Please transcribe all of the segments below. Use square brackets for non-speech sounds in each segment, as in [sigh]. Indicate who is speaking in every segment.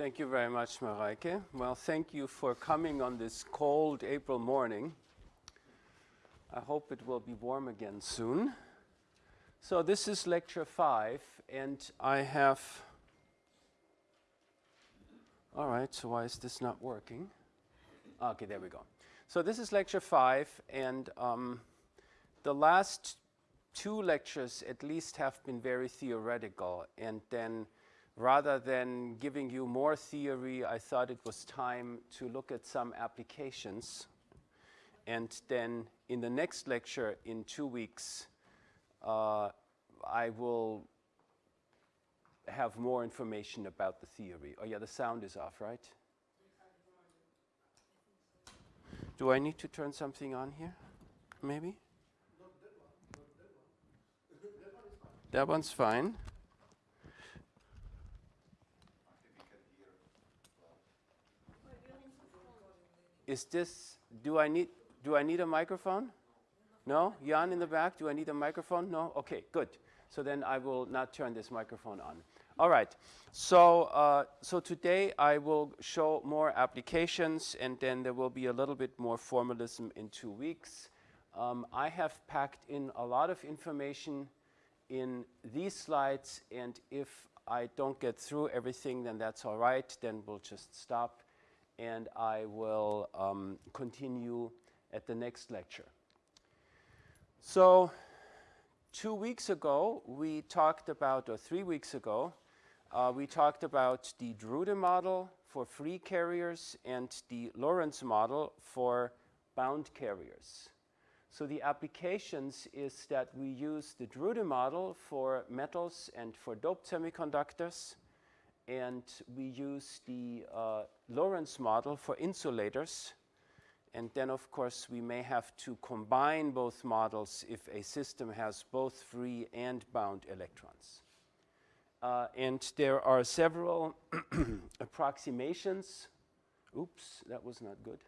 Speaker 1: Thank you very much, Mareike. Well, thank you for coming on this cold April morning. I hope it will be warm again soon. So this is lecture five, and I have... All right, so why is this not working? Okay, there we go. So this is lecture five, and um, the last two lectures at least have been very theoretical, and then rather than giving you more theory, I thought it was time to look at some applications. And then in the next lecture in two weeks, uh, I will have more information about the theory. Oh yeah, the sound is off, right? Do I need to turn something on here? Maybe? That one's fine. Is this, do I need, do I need a microphone? No? Jan in the back, do I need a microphone? No? Okay, good. So then I will not turn this microphone on. All right, so, uh, so today I will show more applications and then there will be a little bit more formalism in two weeks. Um, I have packed in a lot of information in these slides and if I don't get through everything then that's all right, then we'll just stop and I will um, continue at the next lecture. So two weeks ago, we talked about, or three weeks ago, uh, we talked about the Drude model for free carriers and the Lorentz model for bound carriers. So the applications is that we use the Drude model for metals and for doped semiconductors, and we use the uh, Lorentz model for insulators and then, of course, we may have to combine both models if a system has both free and bound electrons. Uh, and there are several [clears throat] approximations. Oops, that was not good.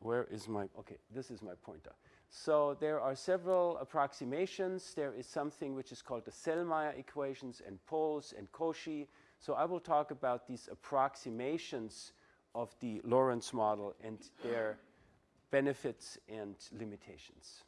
Speaker 1: Where is my, okay, this is my pointer. So there are several approximations. There is something which is called the Sellmeier equations and poles and Cauchy. So I will talk about these approximations of the Lorentz model and their benefits and limitations.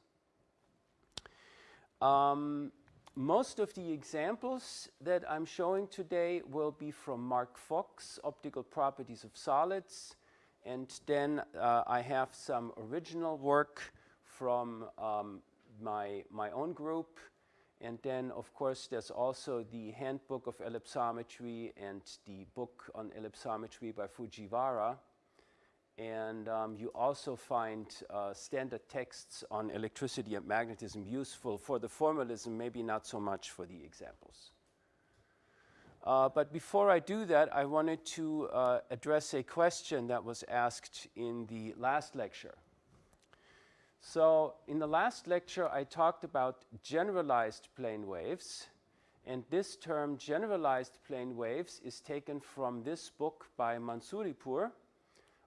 Speaker 1: Um, most of the examples that I'm showing today will be from Mark Fox, Optical Properties of Solids, and then uh, I have some original work from um, my, my own group, and then, of course, there's also the Handbook of Ellipsometry and the book on ellipsometry by Fujiwara. And um, you also find uh, standard texts on electricity and magnetism useful for the formalism, maybe not so much for the examples. Uh, but before I do that, I wanted to uh, address a question that was asked in the last lecture. So in the last lecture, I talked about generalized plane waves. And this term, generalized plane waves, is taken from this book by Mansuripur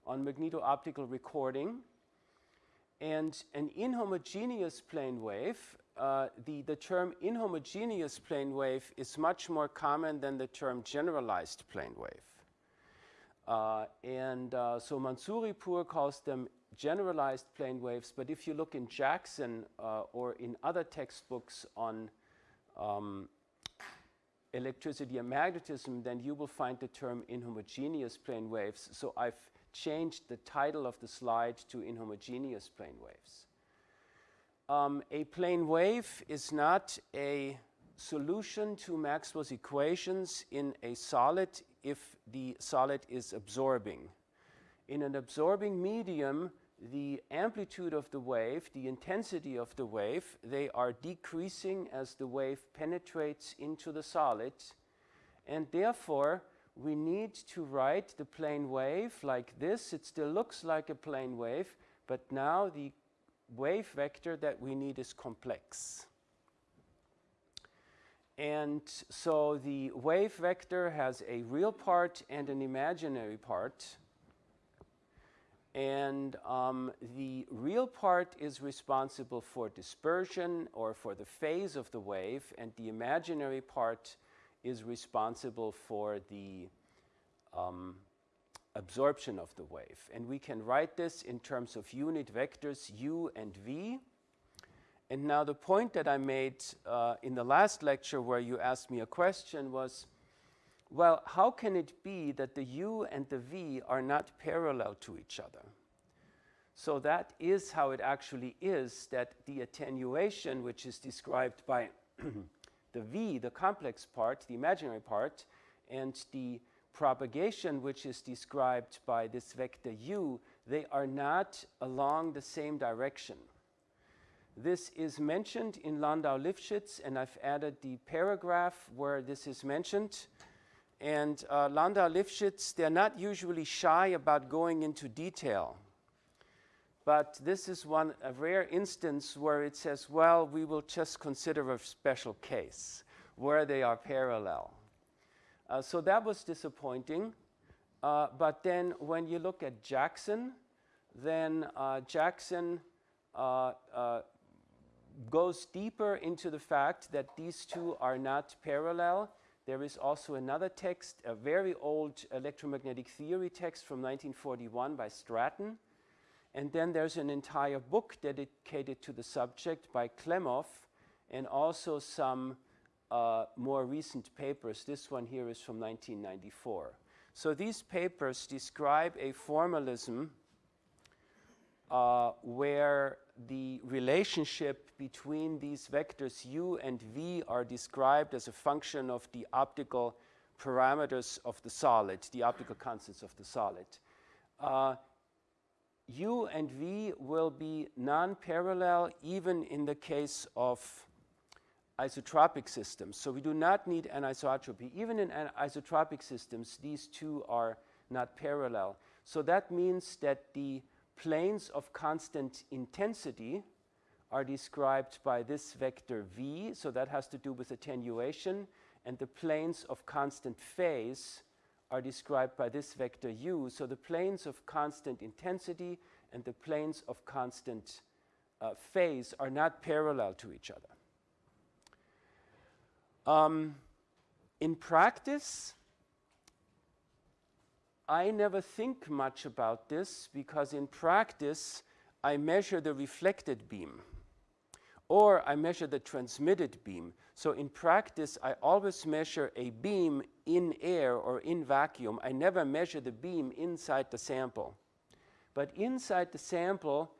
Speaker 1: on magneto-optical recording. And an inhomogeneous plane wave, uh, the, the term inhomogeneous plane wave is much more common than the term generalized plane wave. Uh, and uh, so Mansuripur calls them generalized plane waves, but if you look in Jackson uh, or in other textbooks on um, electricity and magnetism, then you will find the term inhomogeneous plane waves. So I've changed the title of the slide to inhomogeneous plane waves. Um, a plane wave is not a solution to Maxwell's equations in a solid if the solid is absorbing. In an absorbing medium, the amplitude of the wave, the intensity of the wave, they are decreasing as the wave penetrates into the solid. And therefore, we need to write the plane wave like this. It still looks like a plane wave, but now the wave vector that we need is complex. And so the wave vector has a real part and an imaginary part. And um, the real part is responsible for dispersion or for the phase of the wave, and the imaginary part is responsible for the um, absorption of the wave. And we can write this in terms of unit vectors u and v. And now the point that I made uh, in the last lecture where you asked me a question was, well, how can it be that the u and the v are not parallel to each other? So that is how it actually is that the attenuation, which is described by [clears throat] the v, the complex part, the imaginary part, and the propagation, which is described by this vector u, they are not along the same direction. This is mentioned in Landau-Lifshitz, and I've added the paragraph where this is mentioned. And uh, Landau-Lifshitz, they're not usually shy about going into detail. But this is one, a rare instance where it says, well, we will just consider a special case where they are parallel. Uh, so that was disappointing. Uh, but then when you look at Jackson, then uh, Jackson uh, uh, goes deeper into the fact that these two are not parallel. There is also another text, a very old electromagnetic theory text from 1941 by Stratton. And then there's an entire book dedicated to the subject by Klemov and also some uh, more recent papers. This one here is from 1994. So these papers describe a formalism uh, where the relationship between these vectors u and v are described as a function of the optical parameters of the solid, the optical constants of the solid. Uh, u and v will be non-parallel even in the case of isotropic systems. So we do not need anisotropy. Even in isotropic systems, these two are not parallel. So that means that the planes of constant intensity are described by this vector v, so that has to do with attenuation, and the planes of constant phase are described by this vector u. So the planes of constant intensity and the planes of constant uh, phase are not parallel to each other. Um, in practice, I never think much about this because in practice, I measure the reflected beam or I measure the transmitted beam. So in practice, I always measure a beam in air or in vacuum. I never measure the beam inside the sample. But inside the sample,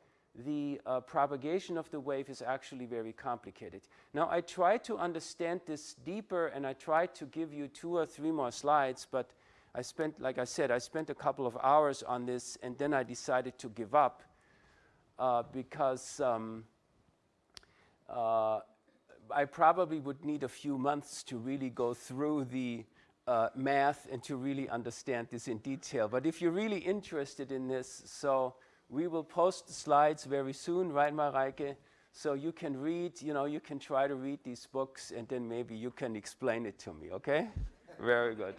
Speaker 1: the uh, propagation of the wave is actually very complicated. Now, I try to understand this deeper and I try to give you two or three more slides, but I spent, like I said, I spent a couple of hours on this and then I decided to give up uh, because um, I probably would need a few months to really go through the uh, math and to really understand this in detail. But if you're really interested in this, so we will post the slides very soon, right, Mareike? So you can read, you know, you can try to read these books and then maybe you can explain it to me, okay? very good.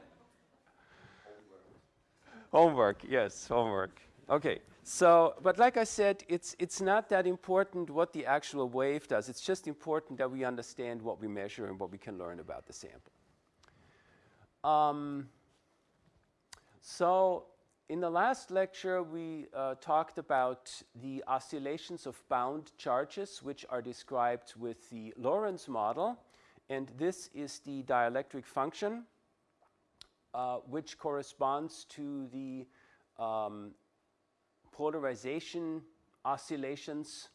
Speaker 1: Homework, yes, homework. Okay, so, but like I said, it's, it's not that important what the actual wave does. It's just important that we understand what we measure and what we can learn about the sample. Um, so, in the last lecture, we uh, talked about the oscillations of bound charges, which are described with the Lorentz model. And this is the dielectric function uh, which corresponds to the um, polarization oscillations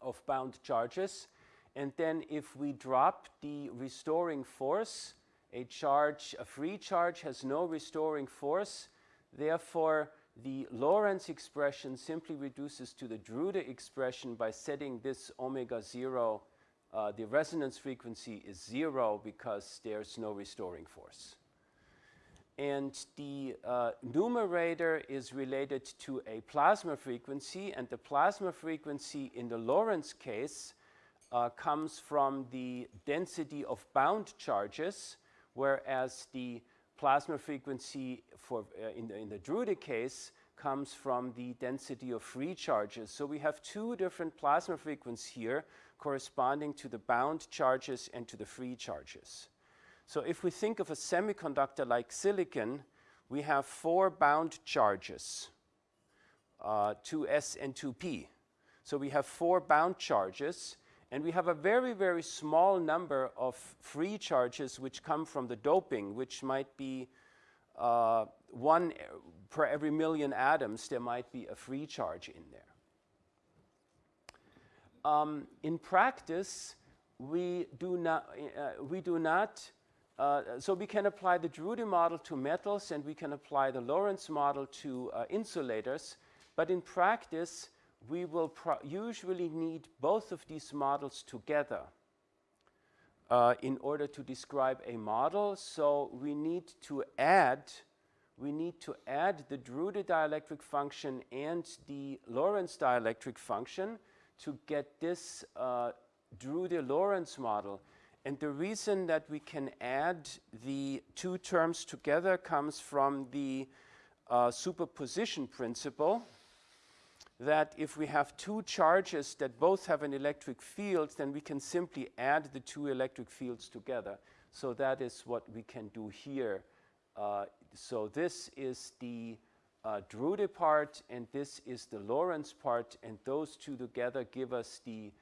Speaker 1: of bound charges. And then if we drop the restoring force, a charge, a free charge has no restoring force. Therefore, the Lorentz expression simply reduces to the Drude expression by setting this omega 0, uh, the resonance frequency is zero because there's no restoring force and the uh, numerator is related to a plasma frequency, and the plasma frequency in the Lorentz case uh, comes from the density of bound charges, whereas the plasma frequency for, uh, in, the, in the Drude case comes from the density of free charges. So we have two different plasma frequencies here corresponding to the bound charges and to the free charges. So if we think of a semiconductor like silicon, we have four bound charges, uh, 2s and 2p. So we have four bound charges, and we have a very, very small number of free charges which come from the doping, which might be uh, one per every million atoms, there might be a free charge in there. Um, in practice, we do not, uh, we do not uh, so we can apply the Drude model to metals and we can apply the Lorentz model to uh, insulators, but in practice, we will usually need both of these models together uh, in order to describe a model. So we need to add we need to add the Drude dielectric function and the Lorentz dielectric function to get this uh, Drude-Lorentz model. And the reason that we can add the two terms together comes from the uh, superposition principle that if we have two charges that both have an electric field, then we can simply add the two electric fields together. So that is what we can do here. Uh, so this is the uh, Drude part, and this is the Lorentz part, and those two together give us the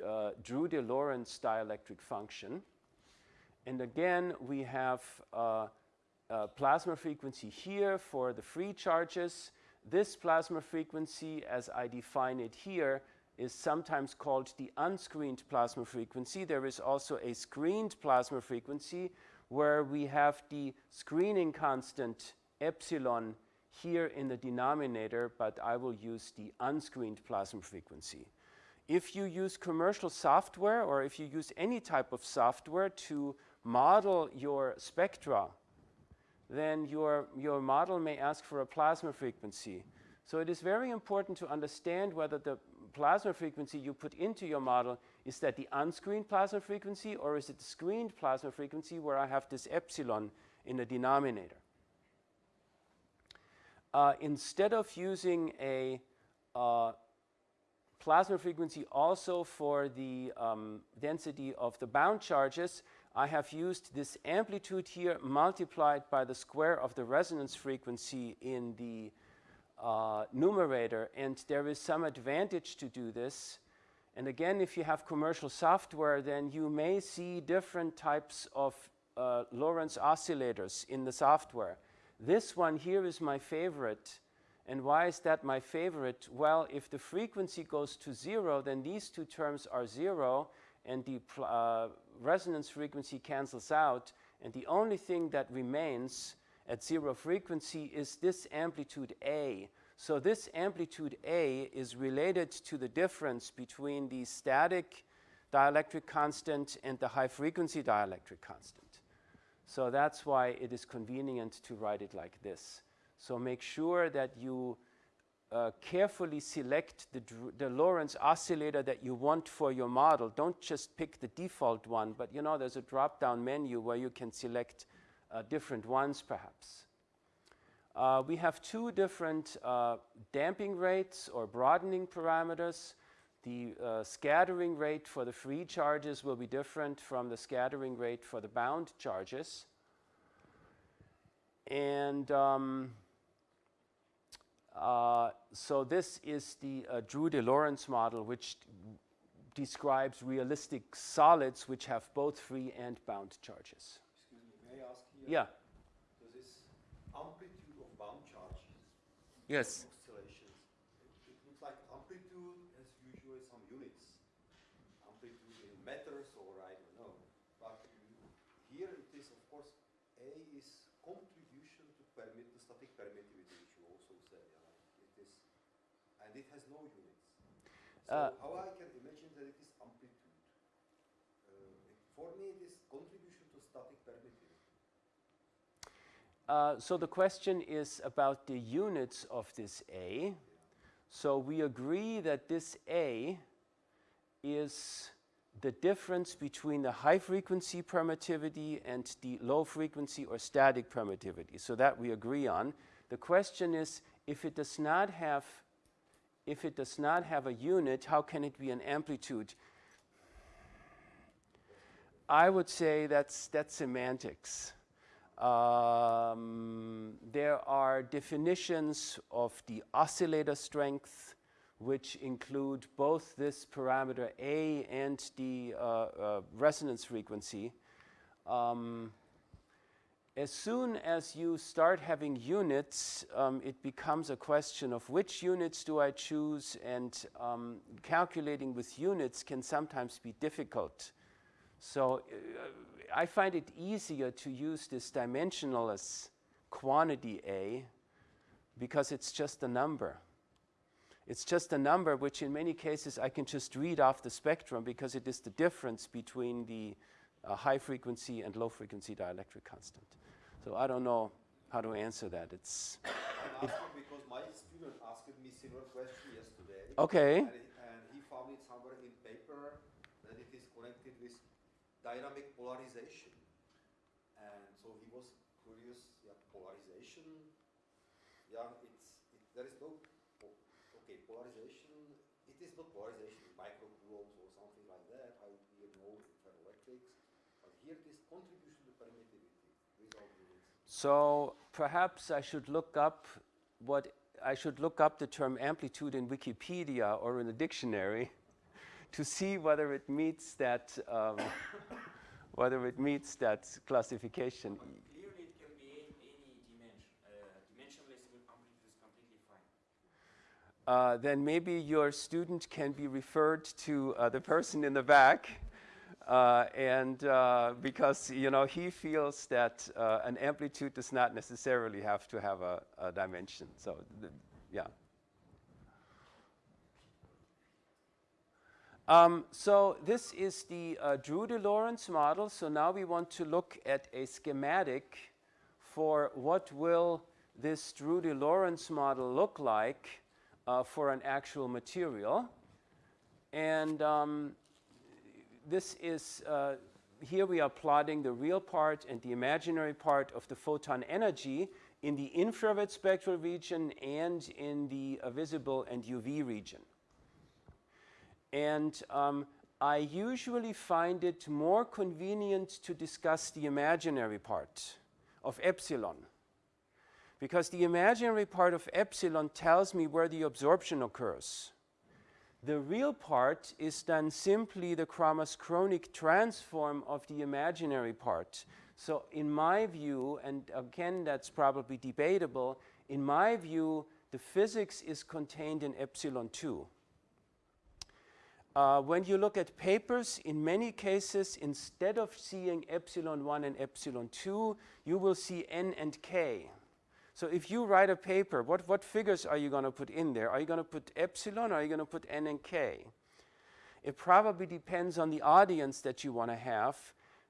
Speaker 1: uh, Drude-Lorentz dielectric function. And again, we have uh, plasma frequency here for the free charges. This plasma frequency, as I define it here, is sometimes called the unscreened plasma frequency. There is also a screened plasma frequency where we have the screening constant epsilon here in the denominator, but I will use the unscreened plasma frequency. If you use commercial software or if you use any type of software to model your spectra, then your, your model may ask for a plasma frequency. So it is very important to understand whether the plasma frequency you put into your model is that the unscreened plasma frequency or is it the screened plasma frequency where I have this epsilon in the denominator. Uh, instead of using a uh, plasma frequency also for the um, density of the bound charges, I have used this amplitude here multiplied by the square of the resonance frequency in the uh, numerator. And there is some advantage to do this. And again, if you have commercial software, then you may see different types of uh, Lorentz oscillators in the software. This one here is my favorite. And why is that my favorite? Well, if the frequency goes to zero, then these two terms are zero, and the uh, resonance frequency cancels out. And the only thing that remains at zero frequency is this amplitude A. So this amplitude A is related to the difference between the static dielectric constant and the high frequency dielectric constant. So that's why it is convenient to write it like this. So make sure that you uh, carefully select the, the Lorentz oscillator that you want for your model. Don't just pick the default one, but you know there's a drop-down menu where you can select uh, different ones perhaps. Uh, we have two different uh, damping rates or broadening parameters. The uh, scattering rate for the free charges will be different from the scattering rate for the bound charges. And um, uh, so this is the uh, Drude-Lorentz model, which describes realistic solids which have both free and bound charges.
Speaker 2: Excuse me, may I ask here?
Speaker 1: Yeah.
Speaker 2: So this amplitude of bound charges.
Speaker 1: Yes.
Speaker 2: Oscillations. It, it looks like amplitude has usually some units. Amplitude in meters or I don't know. But here it is, of course, A is contribution to permit the static permittivity, which you also said. Yeah? It is, and it has no units. So
Speaker 1: Uh,
Speaker 2: how I can imagine that it is amplitude? Uh, for me, it is contribution to static permittivity.
Speaker 1: Uh, so the question is about the units of this A. So we agree that this A is the difference between the high frequency permittivity and the low frequency or static permittivity. So that we agree on. The question is if it does not have if it does not have a unit, how can it be an amplitude? I would say that's that's semantics. Um, there are definitions of the oscillator strength, which include both this parameter A and the uh, uh, resonance frequency. Um, as soon as you start having units, um, it becomes a question of which units do I choose, and um, calculating with units can sometimes be difficult. So uh, I find it easier to use this dimensionless quantity A because it's just a number. It's just a number which in many cases I can just read off the spectrum because it is the difference between the uh, high frequency and low frequency dielectric constant. So I don't know how to answer that. It's
Speaker 2: because my student asked me similar question yesterday.
Speaker 1: okay.
Speaker 2: And, he- and he found it somewhere in paper that it is connected with dynamic polarization. And so he was curious, yeah, polarization, yeah, it's, it, there is no, okay, polarization, it is not polarization in microcoulombs or something like that, how we know in ferroelectrics, but here it is contribution to permittivity, result units.
Speaker 1: So perhaps I should look up what I should look up the term amplitude in Wikipedia or in a dictionary [laughs] to see whether it meets that um, [coughs] whether it meets that classification.
Speaker 3: But clearly it can be any, any dimension. Uh, dimensionless amplitude is completely fine.
Speaker 1: Uh, then maybe your student can be referred to uh, the person in the back. Uh, and uh, because you know he feels that uh, an amplitude does not necessarily have to have a, a dimension. So yeah. Um, so this is the uh, Drude-Lorentz model. So now we want to look at a schematic for what will this Drude-Lorentz model look like uh, for an actual material. And um, this is, uh, here we are plotting the real part and the imaginary part of the photon energy in the infrared spectral region and in the uh, visible and UV region. And um, I usually find it more convenient to discuss the imaginary part of epsilon. Because the imaginary part of epsilon tells me where the absorption occurs. The real part is then simply the Kramers-Kronig transform of the imaginary part. So in my view, and again that's probably debatable, in my view the physics is contained in epsilon 2. Uh, when you look at papers, in many cases, instead of seeing epsilon 1 and epsilon 2, you will see n and k. So if you write a paper, what, what figures are you going to put in there? Are you going to put epsilon or are you going to put n and k? It probably depends on the audience that you want to have,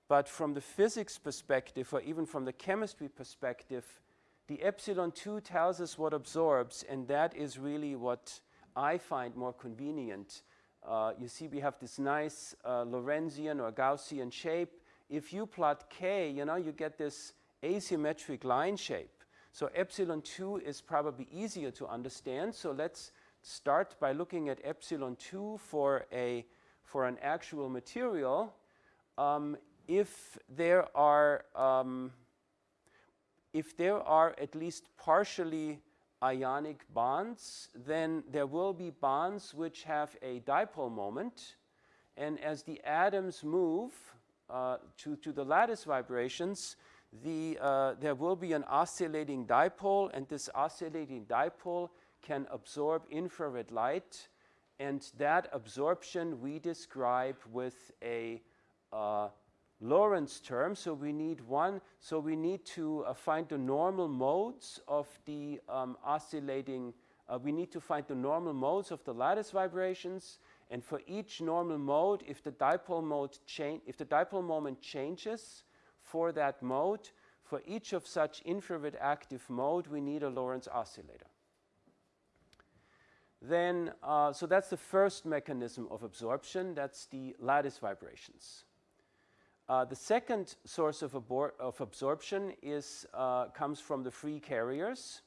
Speaker 1: but from the physics perspective or even from the chemistry perspective, the epsilon 2 tells us what absorbs, and that is really what I find more convenient. Uh, you see we have this nice uh, Lorentzian or Gaussian shape. If you plot k, you know, you get this asymmetric line shape. So epsilon 2 is probably easier to understand. So let's start by looking at epsilon 2 for, a, for an actual material. Um, if there are um, if there are at least partially ionic bonds, then there will be bonds which have a dipole moment. And as the atoms move uh, to, to the lattice vibrations, the, uh, there will be an oscillating dipole, and this oscillating dipole can absorb infrared light. And that absorption we describe with a uh, Lorentz term. So we need one, so we need to uh, find the normal modes of the um, oscillating, uh, we need to find the normal modes of the lattice vibrations. And for each normal mode, if the dipole mode change, if the dipole moment changes for that mode, for each of such infrared active mode, we need a Lorentz oscillator. Then, uh, so that's the first mechanism of absorption, that's the lattice vibrations. Uh, the second source of, of absorption is, uh, comes from the free carriers.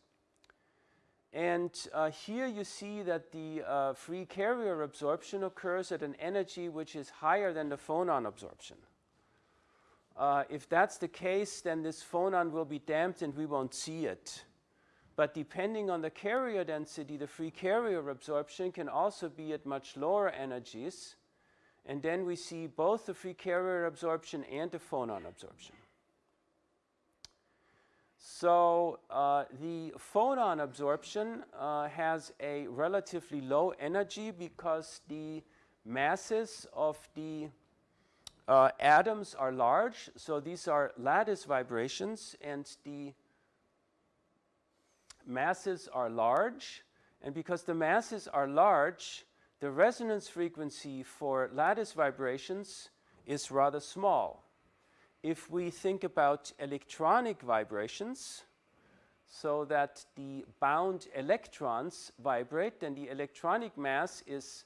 Speaker 1: And uh, here you see that the uh, free carrier absorption occurs at an energy which is higher than the phonon absorption. Uh, if that's the case, then this phonon will be damped and we won't see it. But depending on the carrier density, the free carrier absorption can also be at much lower energies. And then we see both the free carrier absorption and the phonon absorption. So uh, the phonon absorption uh, has a relatively low energy because the masses of the uh, atoms are large. So these are lattice vibrations and the masses are large. And because the masses are large, the resonance frequency for lattice vibrations is rather small. If we think about electronic vibrations, so that the bound electrons vibrate, then the electronic mass is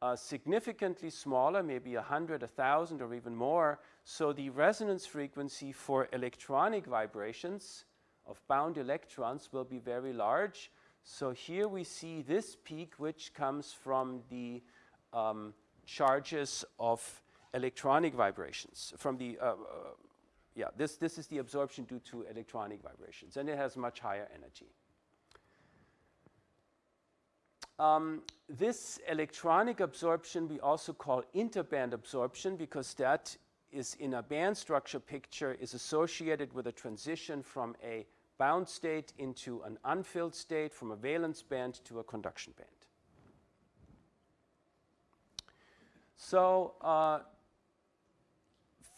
Speaker 1: uh, significantly smaller, maybe 100, 1,000 or even more. So the resonance frequency for electronic vibrations of bound electrons will be very large. So here we see this peak which comes from the um, charges of electronic vibrations from the uh, uh, yeah this this is the absorption due to electronic vibrations and it has much higher energy um, this electronic absorption we also call interband absorption because that is in a band structure picture is associated with a transition from a bound state into an unfilled state from a valence band to a conduction band. So uh,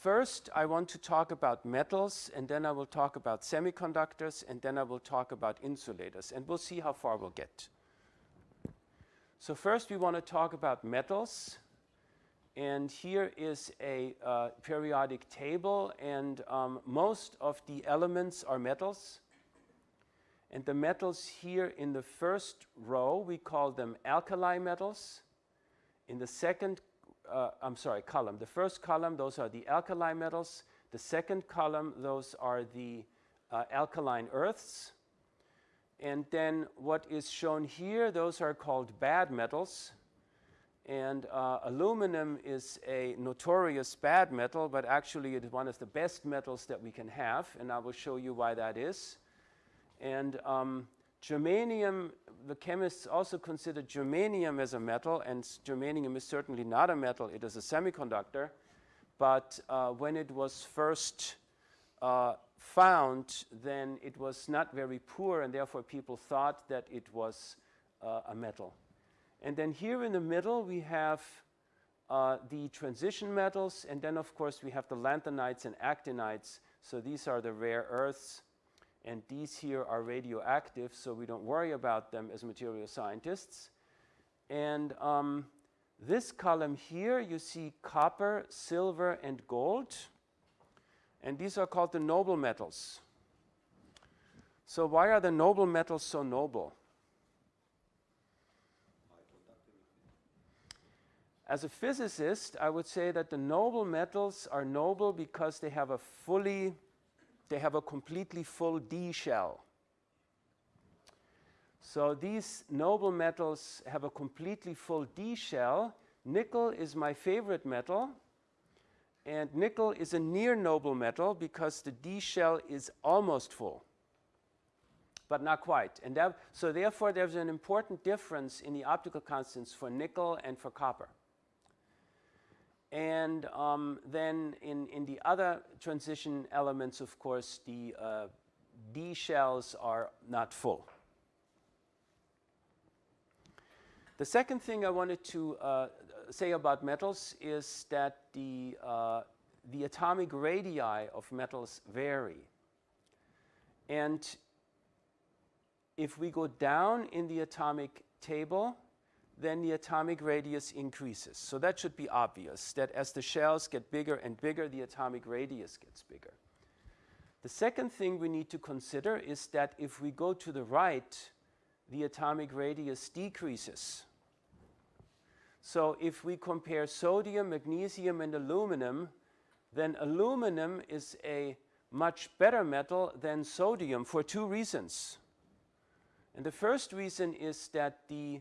Speaker 1: first I want to talk about metals and then I will talk about semiconductors and then I will talk about insulators and we'll see how far we'll get. So first we want to talk about metals and here is a uh, periodic table and um, most of the elements are metals and the metals here in the first row, we call them alkali metals. In the second, uh, I'm sorry, column. The first column, those are the alkali metals. The second column, those are the uh, alkaline earths. And then what is shown here, those are called bad metals. And uh, aluminum is a notorious bad metal, but actually it is one of the best metals that we can have. And I will show you why that is. And um, germanium, the chemists also consider germanium as a metal, and germanium is certainly not a metal, it is a semiconductor. But uh, when it was first uh, found, then it was not very poor, and therefore people thought that it was uh, a metal. And then here in the middle, we have uh, the transition metals, and then of course we have the lanthanides and actinides. So these are the rare earths and these here are radioactive, so we don't worry about them as material scientists. And um, this column here, you see copper, silver, and gold. And these are called the noble metals. So why are the noble metals so noble? As a physicist, I would say that the noble metals are noble because they have a fully they have a completely full D shell. So these noble metals have a completely full D shell. Nickel is my favorite metal. And nickel is a near noble metal because the D shell is almost full, but not quite. And that, so therefore, there's an important difference in the optical constants for nickel and for copper. And um, then in, in the other transition elements, of course, the uh, D shells are not full. The second thing I wanted to uh, say about metals is that the, uh, the atomic radii of metals vary. And if we go down in the atomic table, then the atomic radius increases. So that should be obvious, that as the shells get bigger and bigger, the atomic radius gets bigger. The second thing we need to consider is that if we go to the right, the atomic radius decreases. So if we compare sodium, magnesium, and aluminum, then aluminum is a much better metal than sodium for two reasons. And the first reason is that the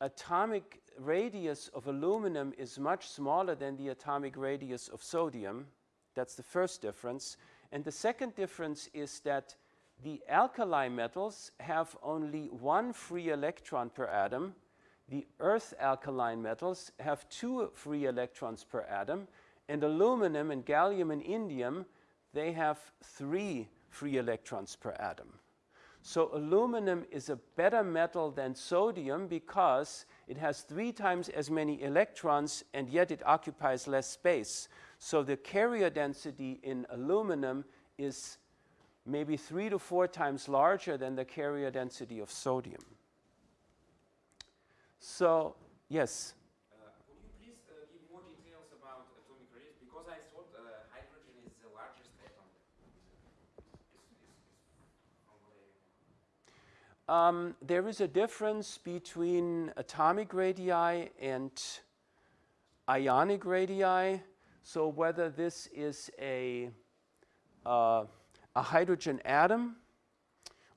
Speaker 1: atomic radius of aluminum is much smaller than the atomic radius of sodium. That's the first difference. And the second difference is that the alkali metals have only one free electron per atom. The earth alkaline metals have two free electrons per atom. And aluminum and gallium and indium, they have three free electrons per atom. So aluminum is a better metal than sodium because it has three times as many electrons and yet it occupies less space. So the carrier density in aluminum is maybe three to four times larger than the carrier density of sodium. So, yes?
Speaker 3: Uh, could you please uh, give more details about atomic radius? Because I thought uh, hydrogen is the largest atom.
Speaker 1: Um, there is a difference between atomic radii and ionic radii. So whether this is a, uh, a hydrogen atom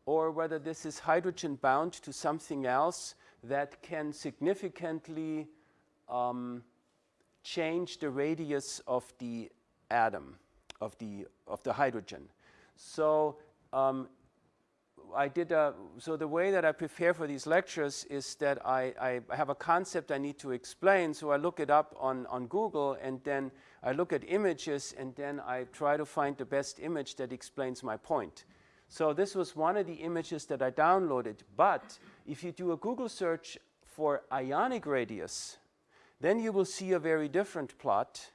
Speaker 1: or whether this is hydrogen bound to something else that can significantly um, change the radius of the atom, of the, of the hydrogen. So um, I did a, so the way that I prepare for these lectures is that I, I have a concept I need to explain, so I look it up on, on Google and then I look at images and then I try to find the best image that explains my point. So this was one of the images that I downloaded, but if you do a Google search for ionic radius, then you will see a very different plot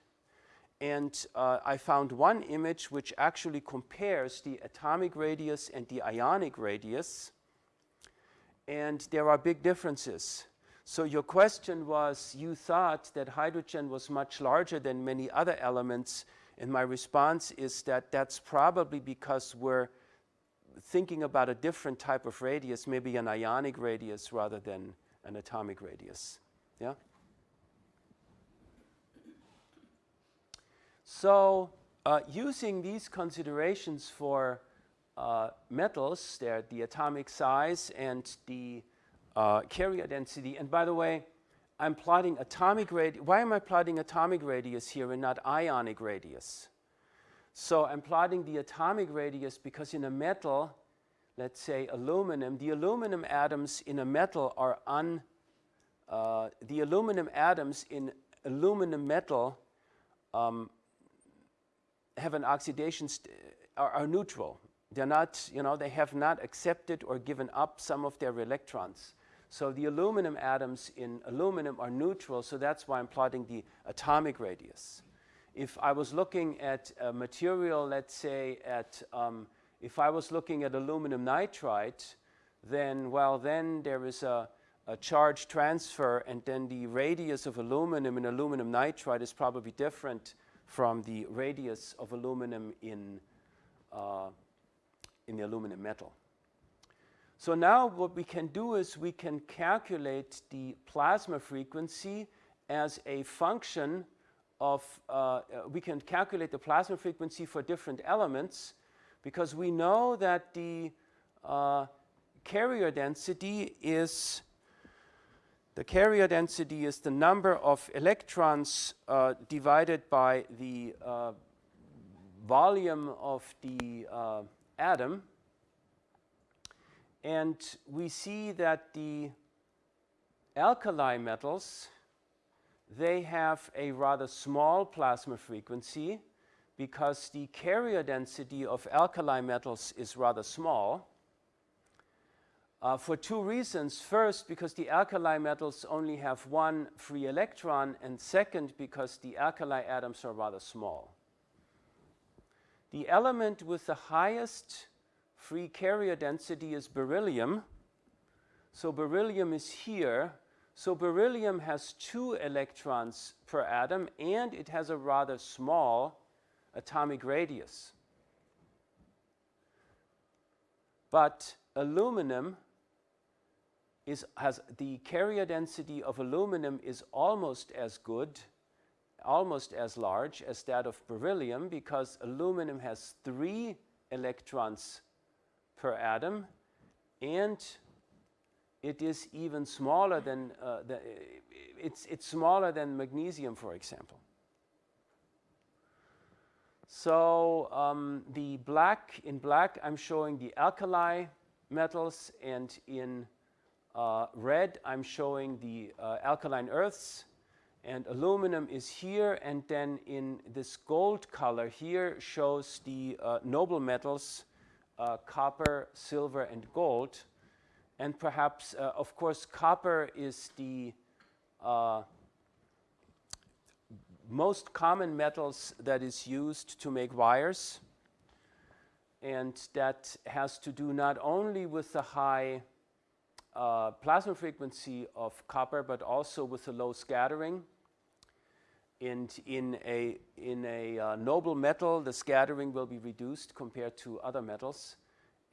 Speaker 1: and uh, I found one image which actually compares the atomic radius and the ionic radius. And there are big differences. So your question was, you thought that hydrogen was much larger than many other elements. And my response is that that's probably because we're thinking about a different type of radius, maybe an ionic radius rather than an atomic radius. Yeah? So uh, using these considerations for uh, metals, they're the atomic size and the uh, carrier density. And by the way, I'm plotting atomic radius. Why am I plotting atomic radius here and not ionic radius? So I'm plotting the atomic radius because in a metal, let's say aluminum, the aluminum atoms in a metal are un, uh, the aluminum atoms in aluminum metal um, have an oxidation, are, are, neutral. They're not, you know, they have not accepted or given up some of their electrons. So the aluminum atoms in aluminum are neutral, so that's why I'm plotting the atomic radius. If I was looking at a material, let's say at, um, if I was looking at aluminum nitride, then, well, then there is a, a charge transfer and then the radius of aluminum in aluminum nitride is probably different from the radius of aluminum in, uh, in the aluminum metal. So now what we can do is we can calculate the plasma frequency as a function of, uh, we can calculate the plasma frequency for different elements because we know that the uh, carrier density is the carrier density is the number of electrons uh, divided by the uh, volume of the uh, atom. And we see that the alkali metals, they have a rather small plasma frequency because the carrier density of alkali metals is rather small. Uh, for two reasons. First, because the alkali metals only have one free electron, and second, because the alkali atoms are rather small. The element with the highest free carrier density is beryllium. So beryllium is here. So beryllium has two electrons per atom, and it has a rather small atomic radius. But aluminum is, has the carrier density of aluminum is almost as good, almost as large as that of beryllium because aluminum has three electrons per atom and it is even smaller than, uh, the, it's, it's smaller than magnesium, for example. So um, the black, in black, I'm showing the alkali metals, and in uh, red, I'm showing the uh, alkaline earths, and aluminum is here, and then in this gold color here shows the uh, noble metals, uh, copper, silver, and gold. And perhaps, uh, of course, copper is the uh, most common metals that is used to make wires. And that has to do not only with the high uh, plasma frequency of copper, but also with the low scattering. And in a, in a uh, noble metal, the scattering will be reduced compared to other metals.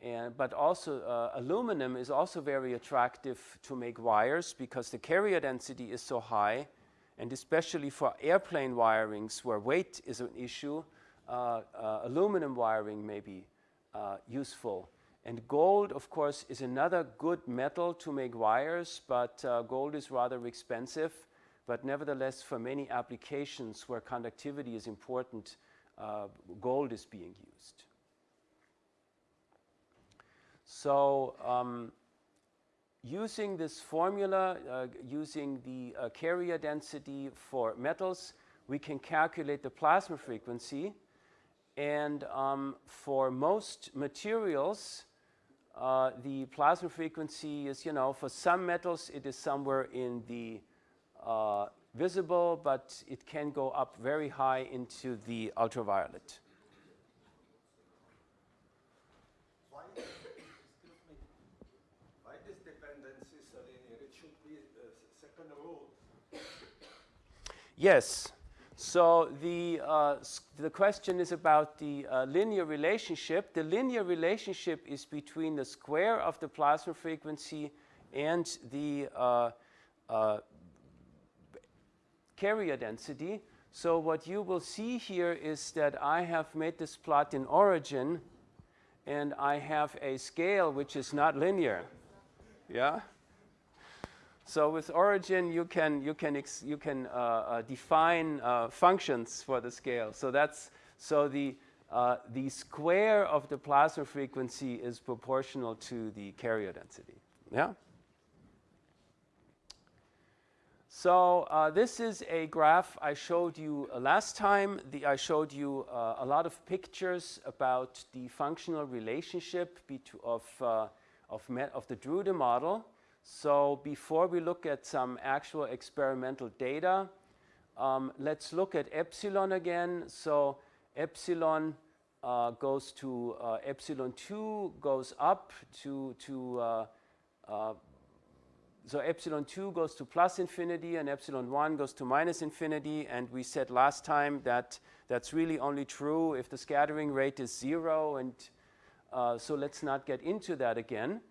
Speaker 1: And, but also uh, aluminum is also very attractive to make wires because the carrier density is so high and especially for airplane wirings where weight is an issue, uh, uh, aluminum wiring may be uh, useful. And gold, of course, is another good metal to make wires, but uh, gold is rather expensive. But nevertheless, for many applications where conductivity is important, uh, gold is being used. So um, using this formula, uh, using the uh, carrier density for metals, we can calculate the plasma frequency. And um, for most materials, uh, the plasma frequency is, you know, for some metals, it is somewhere in the uh, visible, but it can go up very high into the ultraviolet. Yes. So the, uh, the question is about the uh, linear relationship. The linear relationship is between the square of the plasma frequency and the uh, uh carrier density. So what you will see here is that I have made this plot in origin and I have a scale which is not linear. Yeah? So with origin, you can, you can, you can uh, uh, define uh, functions for the scale. So that's, so the, uh, the square of the plasma frequency is proportional to the carrier density. Yeah? So uh, this is a graph I showed you uh, last time. The, I showed you a lot of pictures about the functional relationship of, of, of the Drude model. So before we look at some actual experimental data, um, let's look at epsilon again. So epsilon uh, goes to uh, epsilon 2 goes up to, to uh, uh so epsilon 2 goes to plus infinity and epsilon 1 goes to minus infinity. And we said last time that that's really only true if the scattering rate is zero. And uh, so let's not get into that again.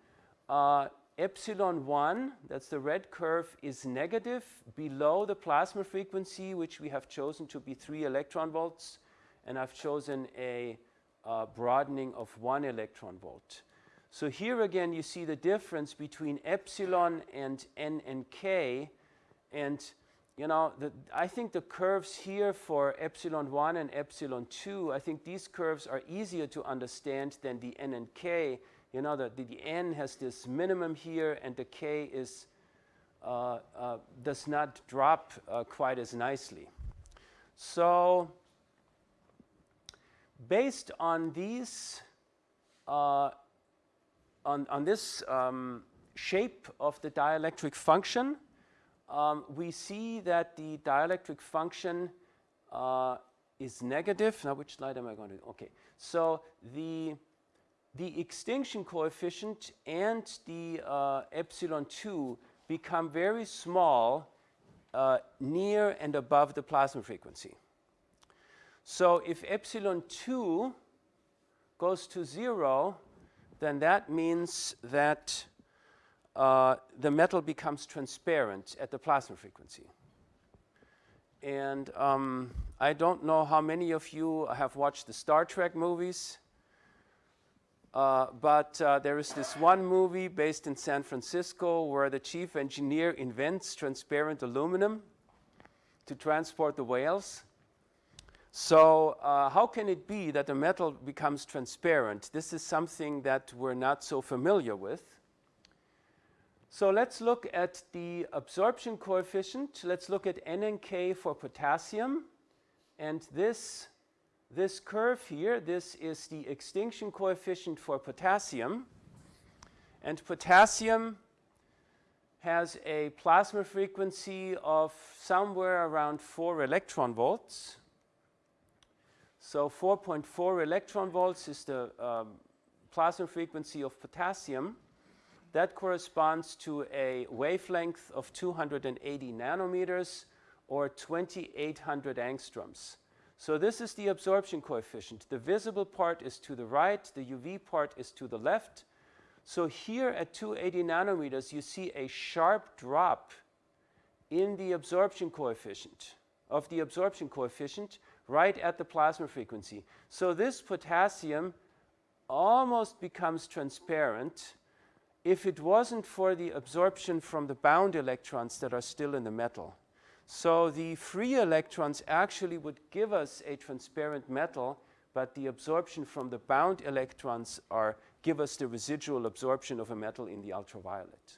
Speaker 1: Epsilon 1, that's the red curve, is negative below the plasma frequency, which we have chosen to be 3 electron volts, and I've chosen a uh, broadening of 1 electron volt. So here again, you see the difference between epsilon and n and k, and you know, the, I think the curves here for epsilon 1 and epsilon 2, I think these curves are easier to understand than the n and k, you know, the, the, the n has this minimum here and the k is, uh, uh, does not drop uh, quite as nicely. So based on these, uh, on, on this um, shape of the dielectric function, um, we see that the dielectric function uh, is negative. Now, which slide am I going to? Okay, so the the extinction coefficient and the uh, epsilon 2 become very small uh, near and above the plasma frequency. So if epsilon 2 goes to 0, then that means that uh, the metal becomes transparent at the plasma frequency. And um, I don't know how many of you have watched the Star Trek movies. Uh, but uh, there is this one movie based in San Francisco where the chief engineer invents transparent aluminum to transport the whales. So uh, how can it be that a metal becomes transparent? This is something that we're not so familiar with. So let's look at the absorption coefficient. Let's look at N and K for potassium. And this, this curve here, this is the extinction coefficient for potassium. And potassium has a plasma frequency of somewhere around 4 electron volts. So 4.4 electron volts is the um, plasma frequency of potassium. That corresponds to a wavelength of 280 nanometers or 2800 angstroms. So this is the absorption coefficient. The visible part is to the right, the UV part is to the left. So here at 280 nanometers, you see a sharp drop in the absorption coefficient, of the absorption coefficient, right at the plasma frequency. So this potassium almost becomes transparent if it wasn't for the absorption from the bound electrons that are still in the metal. So the free electrons actually would give us a transparent metal, but the absorption from the bound electrons are give us the residual absorption of a metal in the ultraviolet.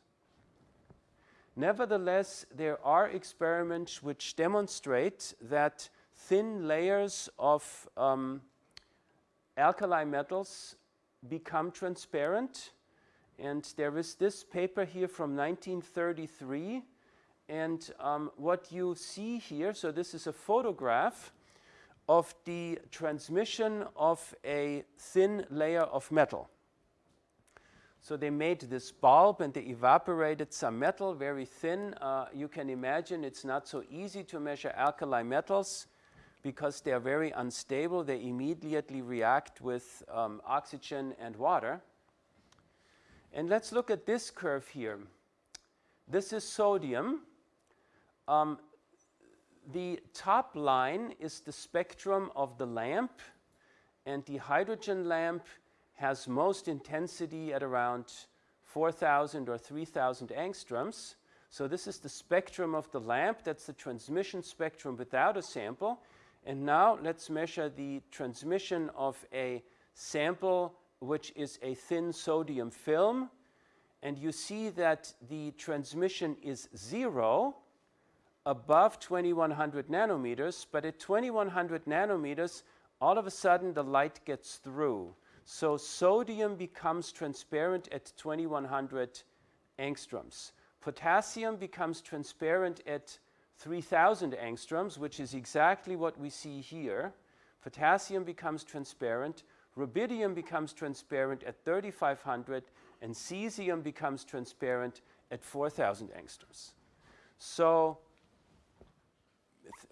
Speaker 1: Nevertheless, there are experiments which demonstrate that thin layers of um, alkali metals become transparent. And there is this paper here from 1933. And um, what you see here, so this is a photograph of the transmission of a thin layer of metal. So they made this bulb and they evaporated some metal, very thin. Uh, you can imagine it's not so easy to measure alkali metals because they are very unstable, they immediately react with um, oxygen and water. And let's look at this curve here. This is sodium. Um, the top line is the spectrum of the lamp, and the hydrogen lamp has most intensity at around 4,000 or 3,000 angstroms. So this is the spectrum of the lamp. That's the transmission spectrum without a sample. And now let's measure the transmission of a sample which is a thin sodium film. And you see that the transmission is zero above 2100 nanometers, but at 2100 nanometers, all of a sudden the light gets through. So sodium becomes transparent at 2100 angstroms. Potassium becomes transparent at 3000 angstroms, which is exactly what we see here. Potassium becomes transparent, rubidium becomes transparent at 3500, and cesium becomes transparent at 4000 angstroms. So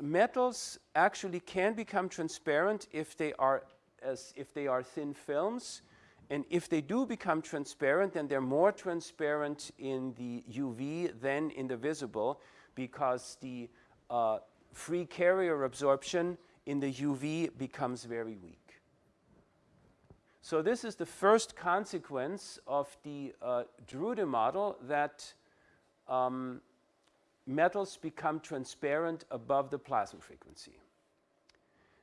Speaker 1: metals actually can become transparent if they are as if they are thin films. And if they do become transparent, then they're more transparent in the UV than in the visible because the uh, free carrier absorption in the UV becomes very weak. So this is the first consequence of the uh, Drude model that um, metals become transparent above the plasma frequency.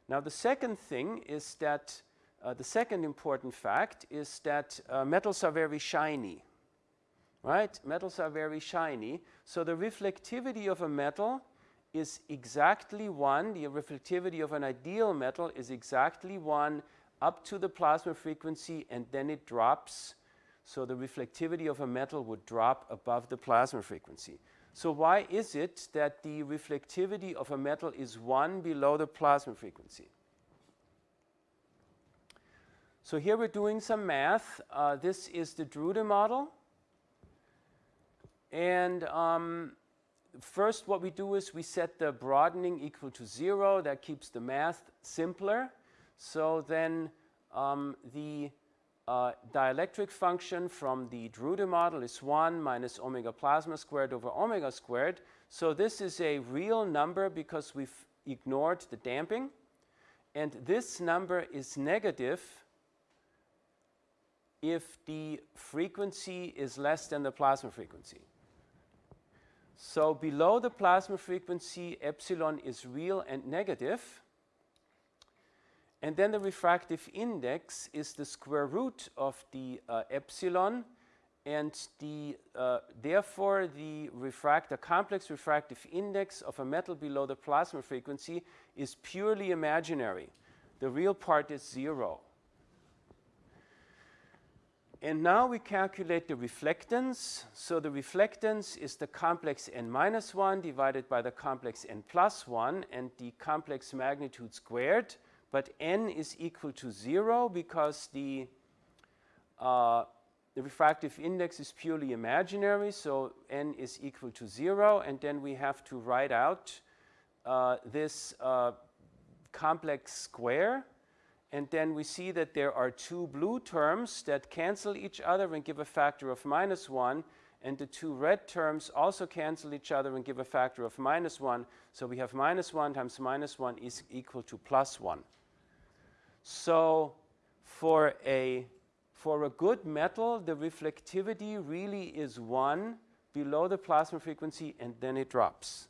Speaker 1: Now the second thing is that uh, the second important fact is that uh, metals are very shiny right? Metals are very shiny. So the reflectivity of a metal is exactly 1. The reflectivity of an ideal metal is exactly 1 up to the plasma frequency and then it drops. So the reflectivity of a metal would drop above the plasma frequency. So why is it that the reflectivity of a metal is 1 below the plasma frequency? So here we're doing some math. Uh, this is the Drude model. And um, first what we do is we set the broadening equal to 0. That keeps the math simpler. So then um, the dielectric function from the Drude model is 1 minus omega plasma squared over omega squared. So this is a real number because we've ignored the damping. And this number is negative if the frequency is less than the plasma frequency. So below the plasma frequency, epsilon is real and negative. And then the refractive index is the square root of the uh, epsilon and the, uh, therefore the refract, the complex refractive index of a metal below the plasma frequency is purely imaginary. The real part is zero. And now we calculate the reflectance. So the reflectance is the complex n minus 1 divided by the complex n plus 1 and the complex magnitude squared. But n is equal to 0 because the, uh, the refractive index is purely imaginary. So n is equal to 0. And then we have to write out uh, this uh, complex square and then we see that there are two blue terms that cancel each other and give a factor of minus 1. And the two red terms also cancel each other and give a factor of minus 1. So we have minus 1 times minus 1 is equal to plus 1. So for a, for a good metal, the reflectivity really is 1 below the plasma frequency and then it drops.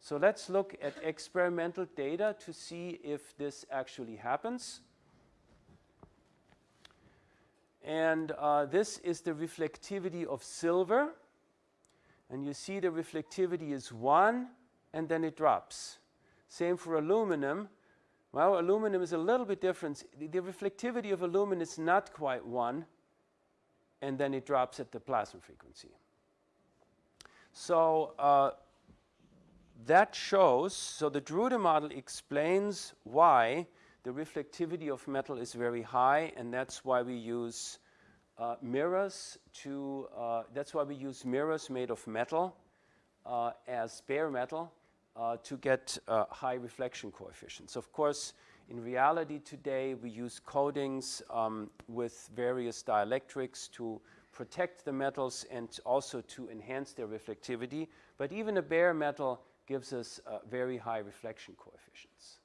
Speaker 1: So let's look at experimental data to see if this actually happens. And uh, this is the reflectivity of silver. And you see the reflectivity is 1 and then it drops. Same for aluminum. Well, aluminum is a little bit different. The, reflectivity of aluminum is not quite 1 and then it drops at the plasma frequency. So uh, that shows, so the Drude model explains why the reflectivity of metal is very high and that's why we use uh, mirrors to, uh, that's why we use mirrors made of metal uh, as bare metal uh, to get uh, high reflection coefficients. Of course, in reality today we use coatings um, with various dielectrics to protect the metals and also to enhance their reflectivity. But even a bare metal gives us uh, very high reflection coefficients.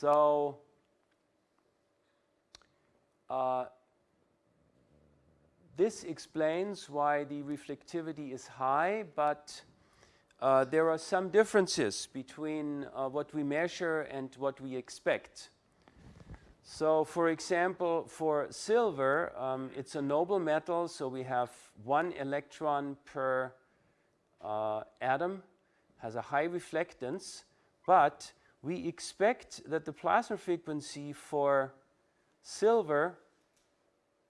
Speaker 1: So uh, this explains why the reflectivity is high, but uh, there are some differences between uh, what we measure and what we expect. So for example, for silver, um, it's a noble metal, so we have one electron per uh, atom has a high reflectance, but we expect that the plasma frequency for silver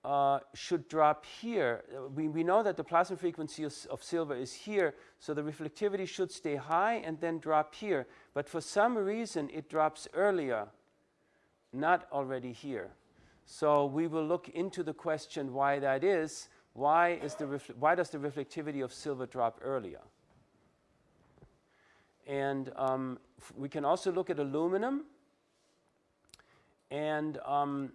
Speaker 1: uh, should drop here. We, we know that the plasma frequency of, of, silver is here, so the reflectivity should stay high and then drop here. But for some reason, it drops earlier, not already here. So we will look into the question why that is. Why, is the why does the reflectivity of silver drop earlier? And um, we can also look at aluminum. And um,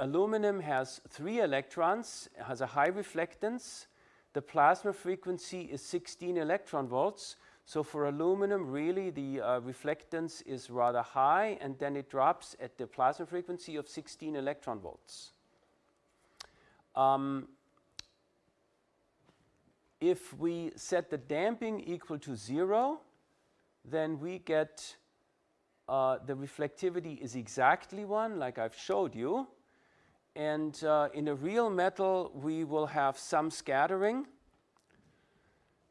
Speaker 1: aluminum has three electrons, has a high reflectance. The plasma frequency is 16 electron volts. So for aluminum, really the uh, reflectance is rather high, and then it drops at the plasma frequency of 16 electron volts. Um, if we set the damping equal to zero, then we get uh, the reflectivity is exactly one, like I've showed you. And uh, in a real metal, we will have some scattering.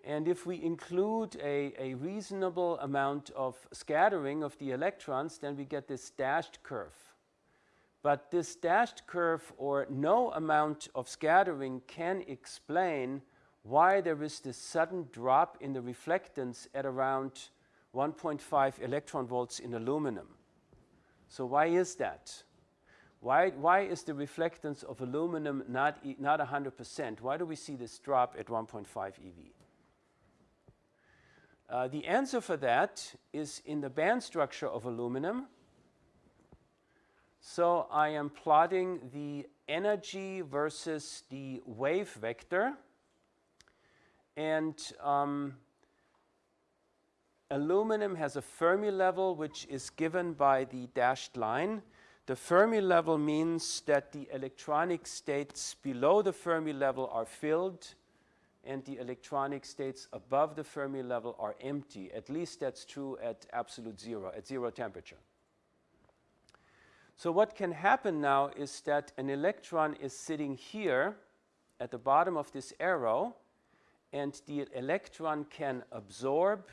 Speaker 1: And if we include a, a reasonable amount of scattering of the electrons, then we get this dashed curve. But this dashed curve or no amount of scattering can explain why there is this sudden drop in the reflectance at around 1.5 electron volts in aluminum. So why is that? Why, why is the reflectance of aluminum not, not 100%? Why do we see this drop at 1.5 eV? Uh, the answer for that is in the band structure of aluminum. So I am plotting the energy versus the wave vector. And um, aluminum has a Fermi level which is given by the dashed line. The Fermi level means that the electronic states below the Fermi level are filled and the electronic states above the Fermi level are empty. At least that's true at absolute zero, at zero temperature. So what can happen now is that an electron is sitting here at the bottom of this arrow, and the electron can absorb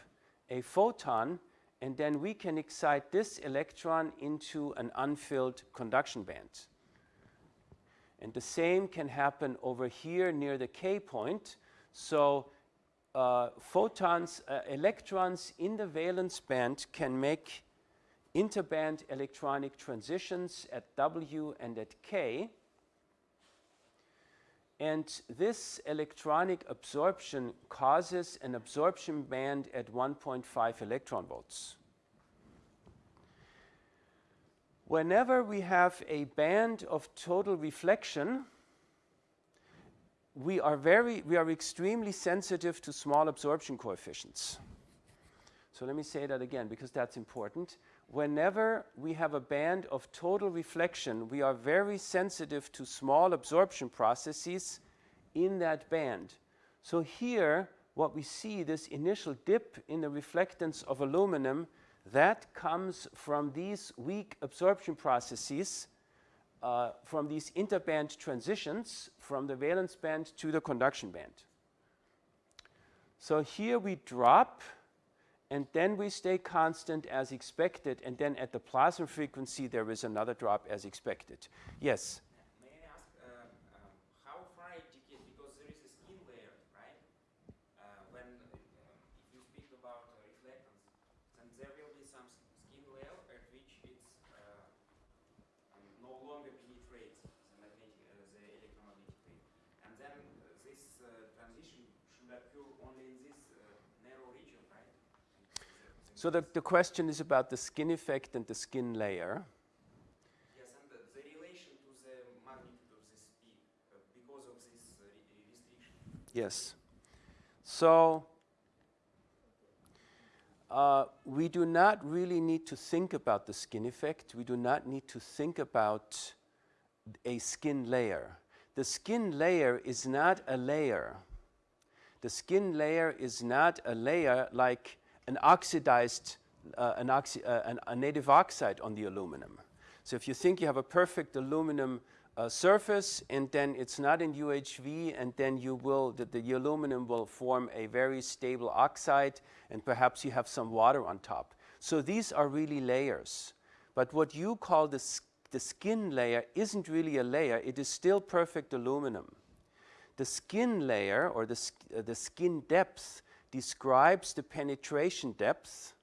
Speaker 1: a photon, and then we can excite this electron into an unfilled conduction band. And the same can happen over here near the K point. So uh, photons, uh, electrons in the valence band can make interband electronic transitions at W and at K. And this electronic absorption causes an absorption band at 1.5 electron volts. Whenever we have a band of total reflection, we are very, we are extremely sensitive to small absorption coefficients. So let me say that again because that's important. Whenever we have a band of total reflection, we are very sensitive to small absorption processes in that band. So here, what we see, this initial dip in the reflectance of aluminum, that comes from these weak absorption processes uh, from these interband transitions from the valence band to the conduction band. So here we drop and then we stay constant as expected and then at the plasma frequency there is another drop as expected. Yes?
Speaker 3: May I ask uh, um, how far it decays because there is a skin layer, right? Uh, when uh, if you speak about uh, reflectance, then there will be some s- skin layer at which it's uh, um, no longer penetrates the magnetic, uh, the electromagnetic wave, and then uh, this uh, transition should occur only in this uh, narrow region, right?
Speaker 1: So the, the question is about the skin effect and the skin layer.
Speaker 3: Yes, and the, the relation to the magnitude of uh, because of this uh, re- restriction.
Speaker 1: Yes. So uh, we do not really need to think about the skin effect. We do not need to think about a skin layer. The skin layer is not a layer. The skin layer is not a layer like an oxidized, uh, an oxi uh, an, a native oxide on the aluminum. So if you think you have a perfect aluminum uh, surface and then it's not in UHV and then you will, the, the aluminum will form a very stable oxide and perhaps you have some water on top. So these are really layers. But what you call the, the skin layer isn't really a layer, it is still perfect aluminum. The skin layer or the, uh, the skin depth describes the penetration depth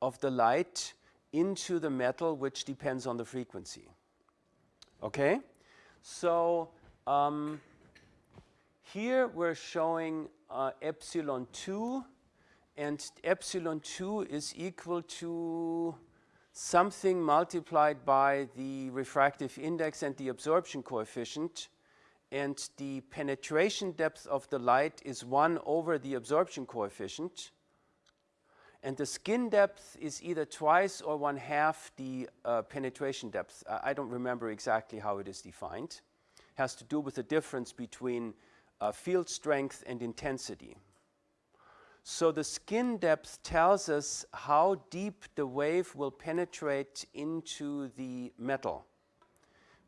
Speaker 1: of the light into the metal, which depends on the frequency. Okay? So um, here we're showing uh, epsilon 2, and epsilon 2 is equal to something multiplied by the refractive index and the absorption coefficient. And the penetration depth of the light is 1 over the absorption coefficient. And the skin depth is either twice or one half the uh, penetration depth. I I don't remember exactly how it is defined. Has to do with the difference between uh, field strength and intensity. So the skin depth tells us how deep the wave will penetrate into the metal.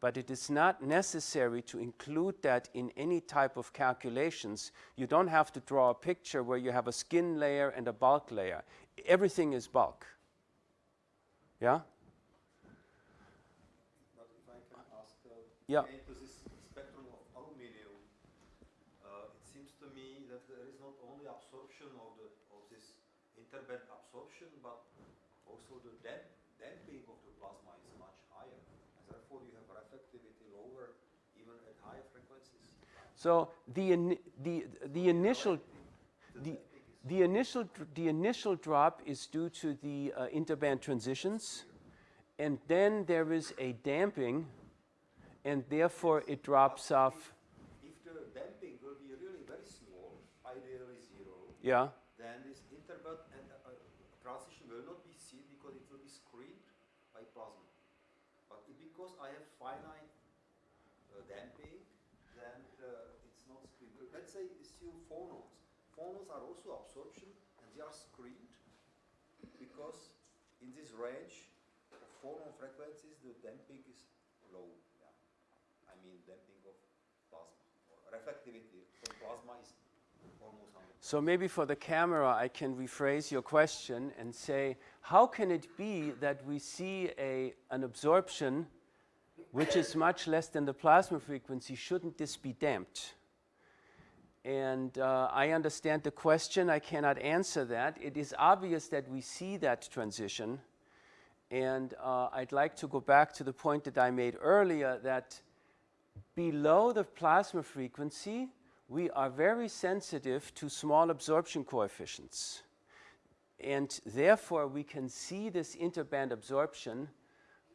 Speaker 1: But it is not necessary to include that in any type of calculations. You don't have to draw a picture where you have a skin layer and a bulk layer. Everything is bulk. Yeah?
Speaker 2: But if I can ask, uh,
Speaker 1: Yeah.
Speaker 2: into this spectrum of aluminium, uh, it seems to me that there is not only absorption of the of this interband absorption, but also the damp, damping of the plasma is much higher, and therefore you have reflectivity lower even at higher frequencies.
Speaker 1: So the, the, the initial, the, the initial, the initial drop is due to the uh, interband transitions, and then there is a damping, and therefore it drops off.
Speaker 2: If the damping will be really very small, ideally zero,
Speaker 1: Yeah.
Speaker 2: then this interband and uh, transition will not be seen because it will be screened by plasma. But because I have finite uh, damping, then uh, it's not screened. Uh, Let's say assume phonons. Phonons are also absorption and they are screened because in this range of phonon frequencies, the damping is low. Yeah. I mean damping of plasma. Or reflectivity from plasma is almost 100.
Speaker 1: So maybe for the camera, I can rephrase your question and say, how can it be that we see a, an absorption which is much less than the plasma frequency? Shouldn't this be damped? And uh, I understand the question. I cannot answer that. It is obvious that we see that transition. And uh, I'd like to go back to the point that I made earlier that below the plasma frequency, we are very sensitive to small absorption coefficients. And therefore, we can see this interband absorption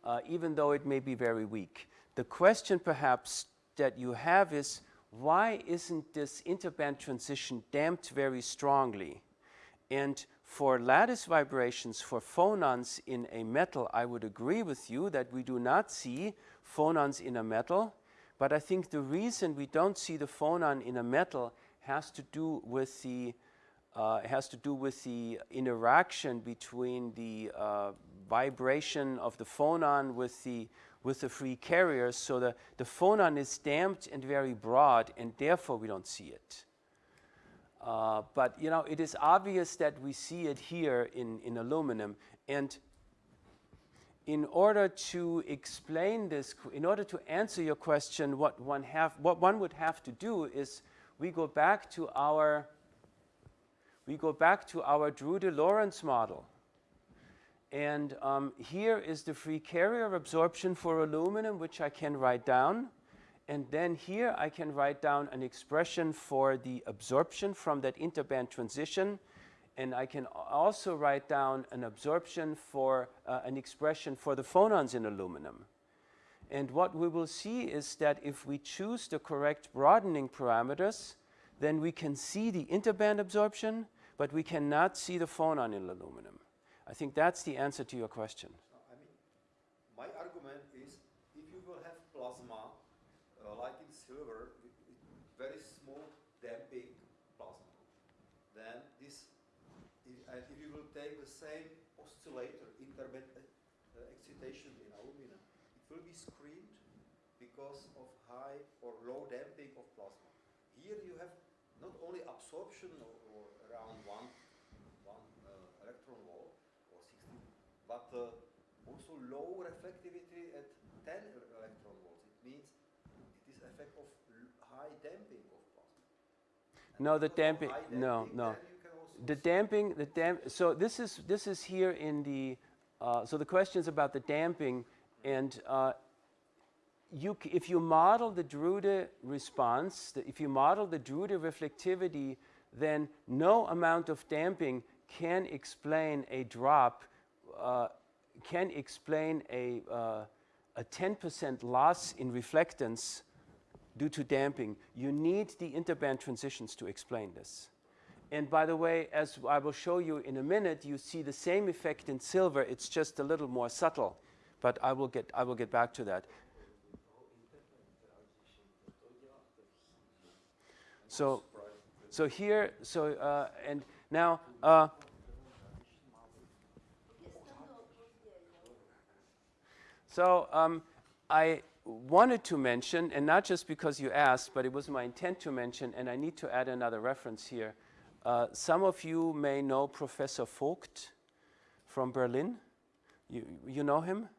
Speaker 1: uh, even though it may be very weak. The question perhaps that you have is, why isn't this interband transition damped very strongly? And for lattice vibrations for phonons in a metal, I would agree with you that we do not see phonons in a metal. But I think the reason we don't see the phonon in a metal has to do with the uh, has to do with the interaction between the uh, vibration of the phonon with the with the free carriers. So the, the phonon is damped and very broad, and therefore we don't see it. Uh, but you know, it is obvious that we see it here in, in aluminum. And in order to explain this, in order to answer your question, what one, have, what one would have to do is we go back to our, we go back to our Drude-Lorentz model. And um, here is the free carrier absorption for aluminum, which I can write down. And then here I can write down an expression for the absorption from that interband transition. And I can also write down an absorption for uh, an expression for the phonons in aluminum. And what we will see is that if we choose the correct broadening parameters, then we can see the interband absorption, but we cannot see the phonon in aluminum. I think that's the answer to your question.
Speaker 2: I mean, my argument is if you will have plasma, uh, like in silver, very small damping plasma, then this, if, and if you will take the same oscillator, interband uh, excitation in aluminum, it will be screened because of high or low damping of plasma. Here you have not only absorption or, or around one but uh, also low reflectivity at 10 electron volts. It means it is effect of high damping of plasma. And
Speaker 1: no, the damping, damping, no, no. The damping, the damp, so this is, this is here in the, uh, so the question is about the damping and uh, you, if you model the Drude response, the, if you model the Drude reflectivity, then no amount of damping can explain a drop uh, can explain a 10% uh, loss in reflectance due to damping. You need the interband transitions to explain this. And by the way, as I will show you in a minute, you see the same effect in silver. It's just a little more subtle. But I will get, I will get back to that. So, so here, so, uh, and now, uh, So um, I wanted to mention, and not just because you asked, but it was my intent to mention, and I need to add another reference here. Uh, some of you may know Professor Vogt from Berlin. You, you know him?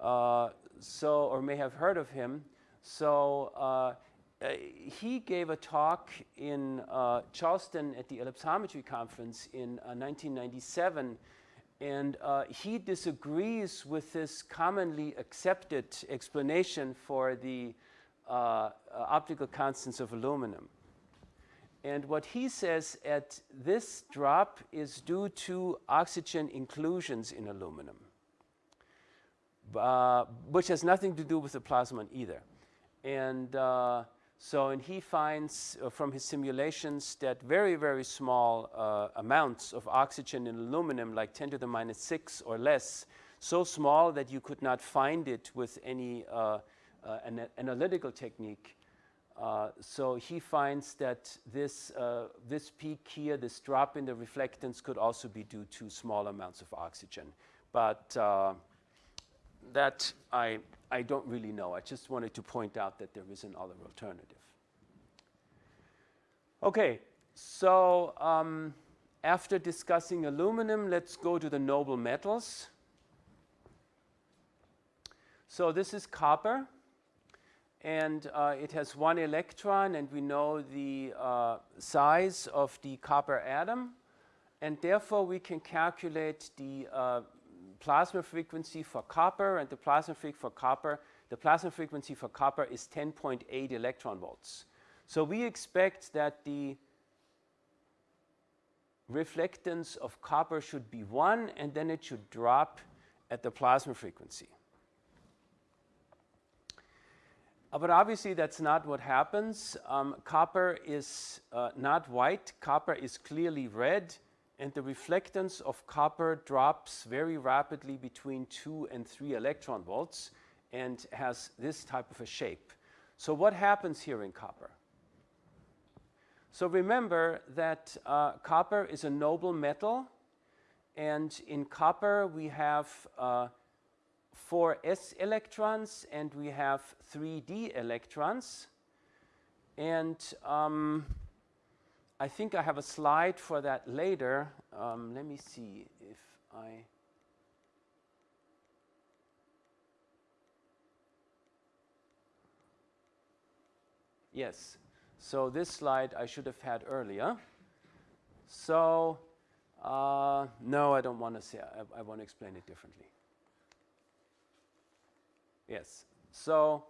Speaker 1: Uh, so, or may have heard of him. So, uh, uh he gave a talk in uh, Charleston at the ellipsometry conference in 1997 uh, and uh, he disagrees with this commonly accepted explanation for the uh, uh, optical constants of aluminum. And what he says at this drop is due to oxygen inclusions in aluminum, uh, which has nothing to do with the plasmon either. And uh, so, and he finds uh, from his simulations that very, very small uh, amounts of oxygen in aluminum, like 10 to the minus 6 or less, so small that you could not find it with any uh, uh an analytical technique. Uh, so he finds that this, uh, this peak here, this drop in the reflectance could also be due to small amounts of oxygen. But that I, I don't really know. I just wanted to point out that there is another alternative. Okay, so um, after discussing aluminum, let's go to the noble metals. So this is copper, and uh, it has one electron, and we know the uh, size of the copper atom, and therefore we can calculate the uh, plasma frequency for copper, and the plasma frequency for copper, the plasma frequency for copper is 10.8 electron volts. So we expect that the reflectance of copper should be 1 and then it should drop at the plasma frequency. Uh, but obviously that's not what happens. Um, copper is uh, not white, copper is clearly red and the reflectance of copper drops very rapidly between 2 and 3 electron volts and has this type of a shape. So what happens here in copper? So remember that uh, copper is a noble metal and in copper we have uh, four s electrons and we have three d electrons and um, I think I have a slide for that later. Um, let me see if I Yes. So this slide I should have had earlier. So uh, no, I don't want to say. I, I want to explain it differently. Yes. So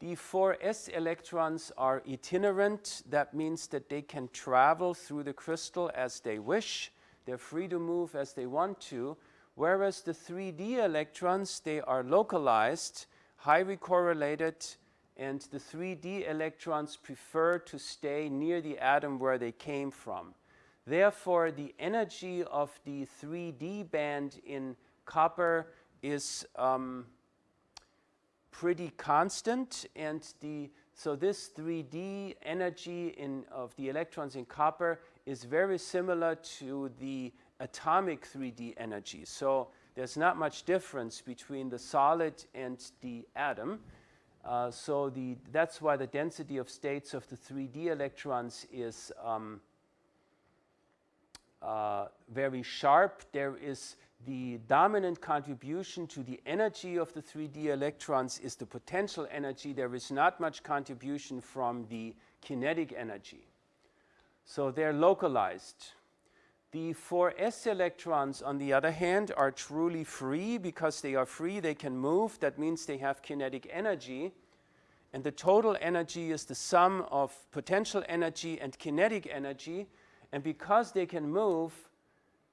Speaker 1: the 4s electrons are itinerant. That means that they can travel through the crystal as they wish. They're free to move as they want to. Whereas the 3d electrons, they are localized, highly correlated, and the 3d electrons prefer to stay near the atom where they came from. Therefore, the energy of the 3d band in copper is um, pretty constant and the so this 3D energy in, of the electrons in copper is very similar to the atomic 3D energy. So there's not much difference between the solid and the atom. Uh, so the, that's why the density of states of the 3D electrons is um, uh, very sharp. There is the dominant contribution to the energy of the 3D electrons is the potential energy. There is not much contribution from the kinetic energy. So they're localized. The 4s electrons, on the other hand, are truly free. Because they are free, they can move. That means they have kinetic energy. And the total energy is the sum of potential energy and kinetic energy. And because they can move,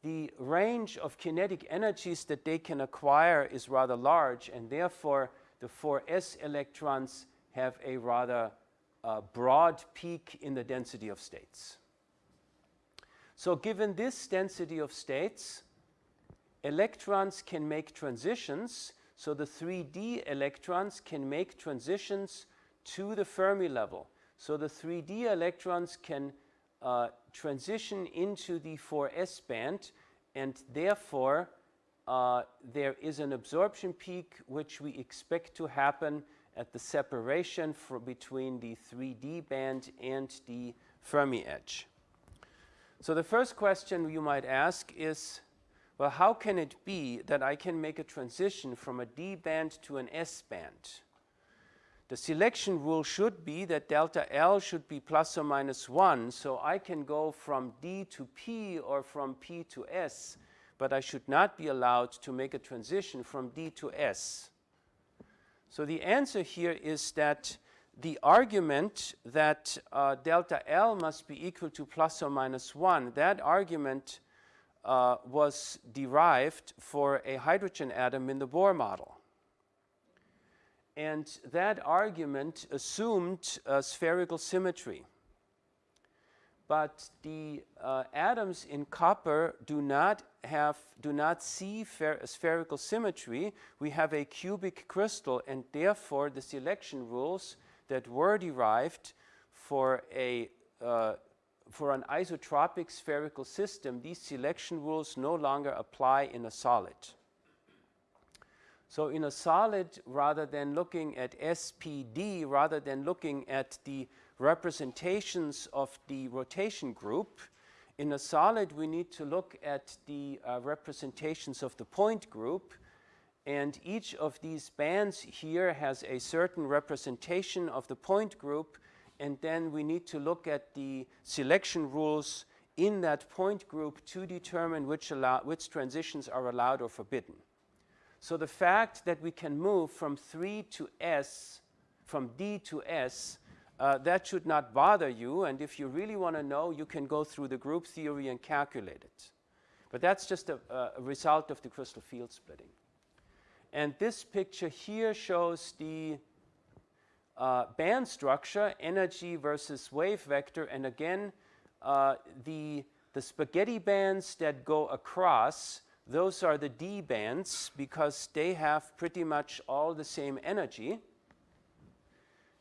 Speaker 1: the range of kinetic energies that they can acquire is rather large and therefore the 4s electrons have a rather uh, broad peak in the density of states. So given this density of states, electrons can make transitions. So the 3D electrons can make transitions to the Fermi level. So the 3D electrons can uh, transition into the 4s band and therefore uh, there is an absorption peak which we expect to happen at the separation between the 3D band and the Fermi edge. So the first question you might ask is, well, how can it be that I can make a transition from a D band to an S band? The selection rule should be that delta L should be plus or minus 1, so I can go from D to P or from P to S, but I should not be allowed to make a transition from D to S. So the answer here is that the argument that uh, delta L must be equal to plus or minus 1, that argument uh, was derived for a hydrogen atom in the Bohr model. And that argument assumed spherical symmetry. But the uh, atoms in copper do not have, do not see spherical symmetry. We have a cubic crystal and therefore the selection rules that were derived for a uh, for an isotropic spherical system, these selection rules no longer apply in a solid. So in a solid, rather than looking at SPD, rather than looking at the representations of the rotation group, in a solid we need to look at the uh, representations of the point group and each of these bands here has a certain representation of the point group and then we need to look at the selection rules in that point group to determine which, which transitions are allowed or forbidden. So the fact that we can move from 3 to S, from D to S, uh, that should not bother you. And if you really want to know, you can go through the group theory and calculate it. But that's just a, a result of the crystal field splitting. And this picture here shows the uh, band structure, energy versus wave vector. And again, uh, the, the spaghetti bands that go across, those are the D bands because they have pretty much all the same energy.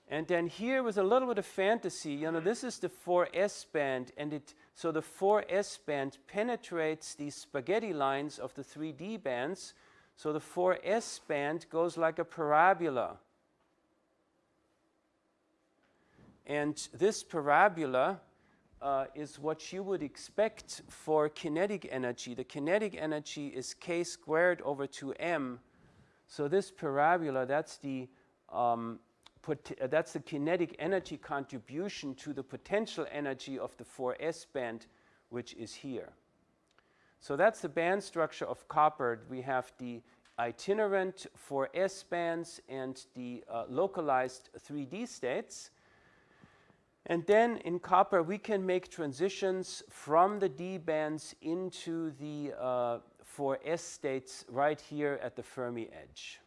Speaker 1: And then here with a little bit of fantasy, you know, this is the 4S band, and it so the 4S band penetrates these spaghetti lines of the 3D bands. So the 4S band goes like a parabola. And this parabola uh, is what you would expect for kinetic energy. The kinetic energy is k squared over 2m. So this parabola, that's the um, uh, that's the kinetic energy contribution to the potential energy of the 4s band, which is here. So that's the band structure of copper. We have the itinerant 4s bands and the uh, localized 3D states. And then in copper, we can make transitions from the D bands into the uh, 4s states right here at the Fermi edge.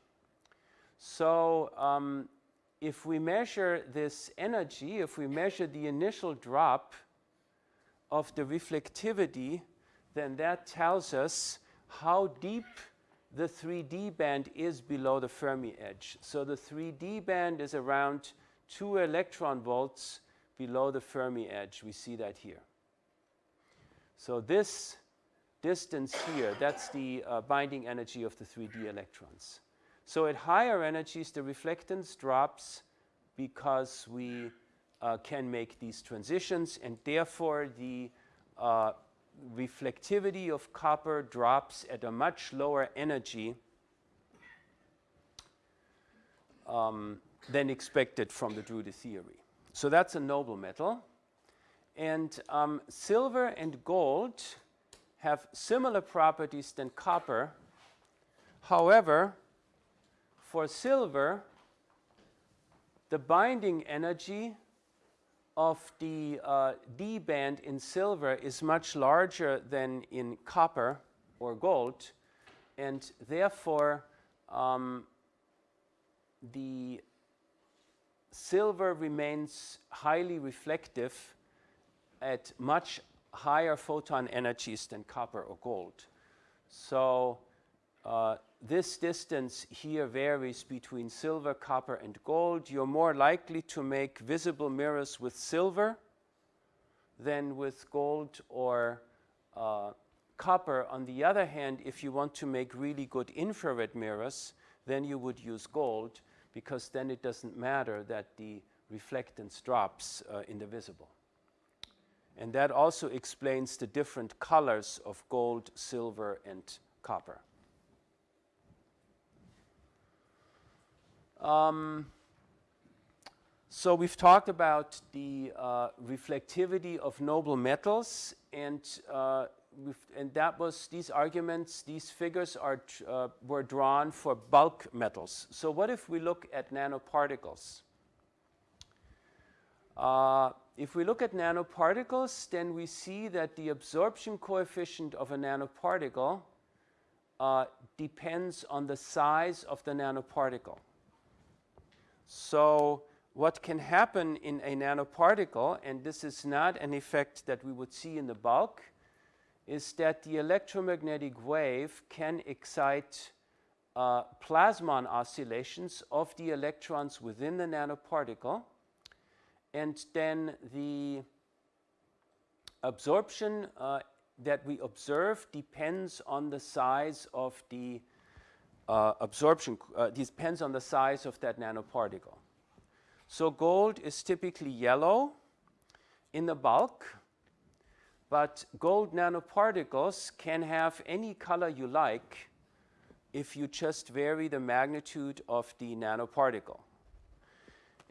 Speaker 1: So um, if we measure this energy, if we measure the initial drop of the reflectivity, then that tells us how deep the 3D band is below the Fermi edge. So the 3D band is around 2 electron volts below the Fermi edge. We see that here. So this distance here, that's the uh, binding energy of the 3D electrons. So at higher energies, the reflectance drops because we uh, can make these transitions, and therefore the uh, reflectivity of copper drops at a much lower energy um, than expected from the Drude theory. So that's a noble metal. And um, silver and gold have similar properties than copper. However, for silver, the binding energy of the uh, D band in silver is much larger than in copper or gold, and therefore um, the silver remains highly reflective at much higher photon energies than copper or gold. So uh, this distance here varies between silver, copper, and gold. You're more likely to make visible mirrors with silver than with gold or uh, copper. On the other hand, if you want to make really good infrared mirrors, then you would use gold because then it doesn't matter that the reflectance drops uh, in the visible. And that also explains the different colors of gold, silver, and copper. Um, so we've talked about the uh, reflectivity of noble metals, and uh, and that was these arguments, these figures are uh, were drawn for bulk metals. So what if we look at nanoparticles? Uh, if we look at nanoparticles, then we see that the absorption coefficient of a nanoparticle uh, depends on the size of the nanoparticle. So what can happen in a nanoparticle, and this is not an effect that we would see in the bulk, is that the electromagnetic wave can excite uh, plasmon oscillations of the electrons within the nanoparticle, and then the absorption uh, that we observe depends on the size of the uh, absorption, uh, depends on the size of that nanoparticle. So gold is typically yellow in the bulk, but gold nanoparticles can have any color you like if you just vary the magnitude of the nanoparticle.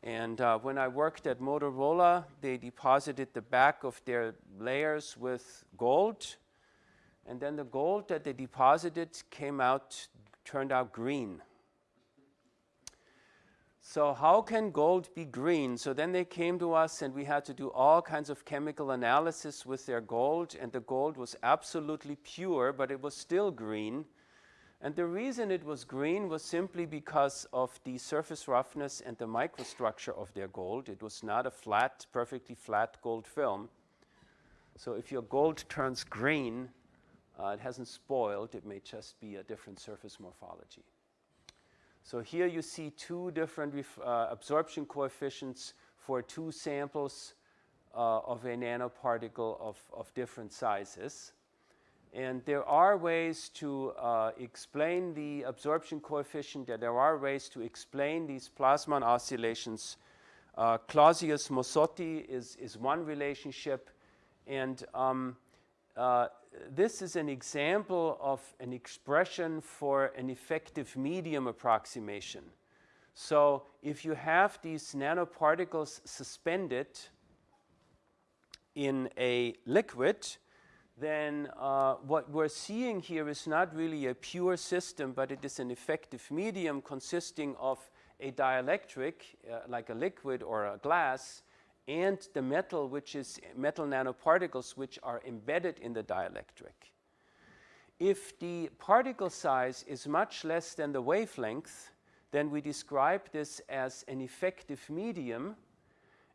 Speaker 1: And uh, when I worked at Motorola, they deposited the back of their layers with gold. And then the gold that they deposited came out, turned out green. So how can gold be green? So then they came to us and we had to do all kinds of chemical analysis with their gold and the gold was absolutely pure, but it was still green. And the reason it was green was simply because of the surface roughness and the microstructure of their gold. It was not a flat, perfectly flat gold film. So if your gold turns green, uh, it hasn't spoiled, it may just be a different surface morphology. So here you see two different uh, absorption coefficients for two samples uh, of a nanoparticle of, of different sizes. And there are ways to uh, explain the absorption coefficient, there are ways to explain these Plasmon oscillations. Uh, Clausius-Mossotti is, is one relationship, and um, uh, this is an example of an expression for an effective medium approximation. So if you have these nanoparticles suspended in a liquid, then uh, what we're seeing here is not really a pure system, but it is an effective medium consisting of a dielectric, uh, like a liquid or a glass, and the metal, which is metal nanoparticles, which are embedded in the dielectric. If the particle size is much less than the wavelength, then we describe this as an effective medium,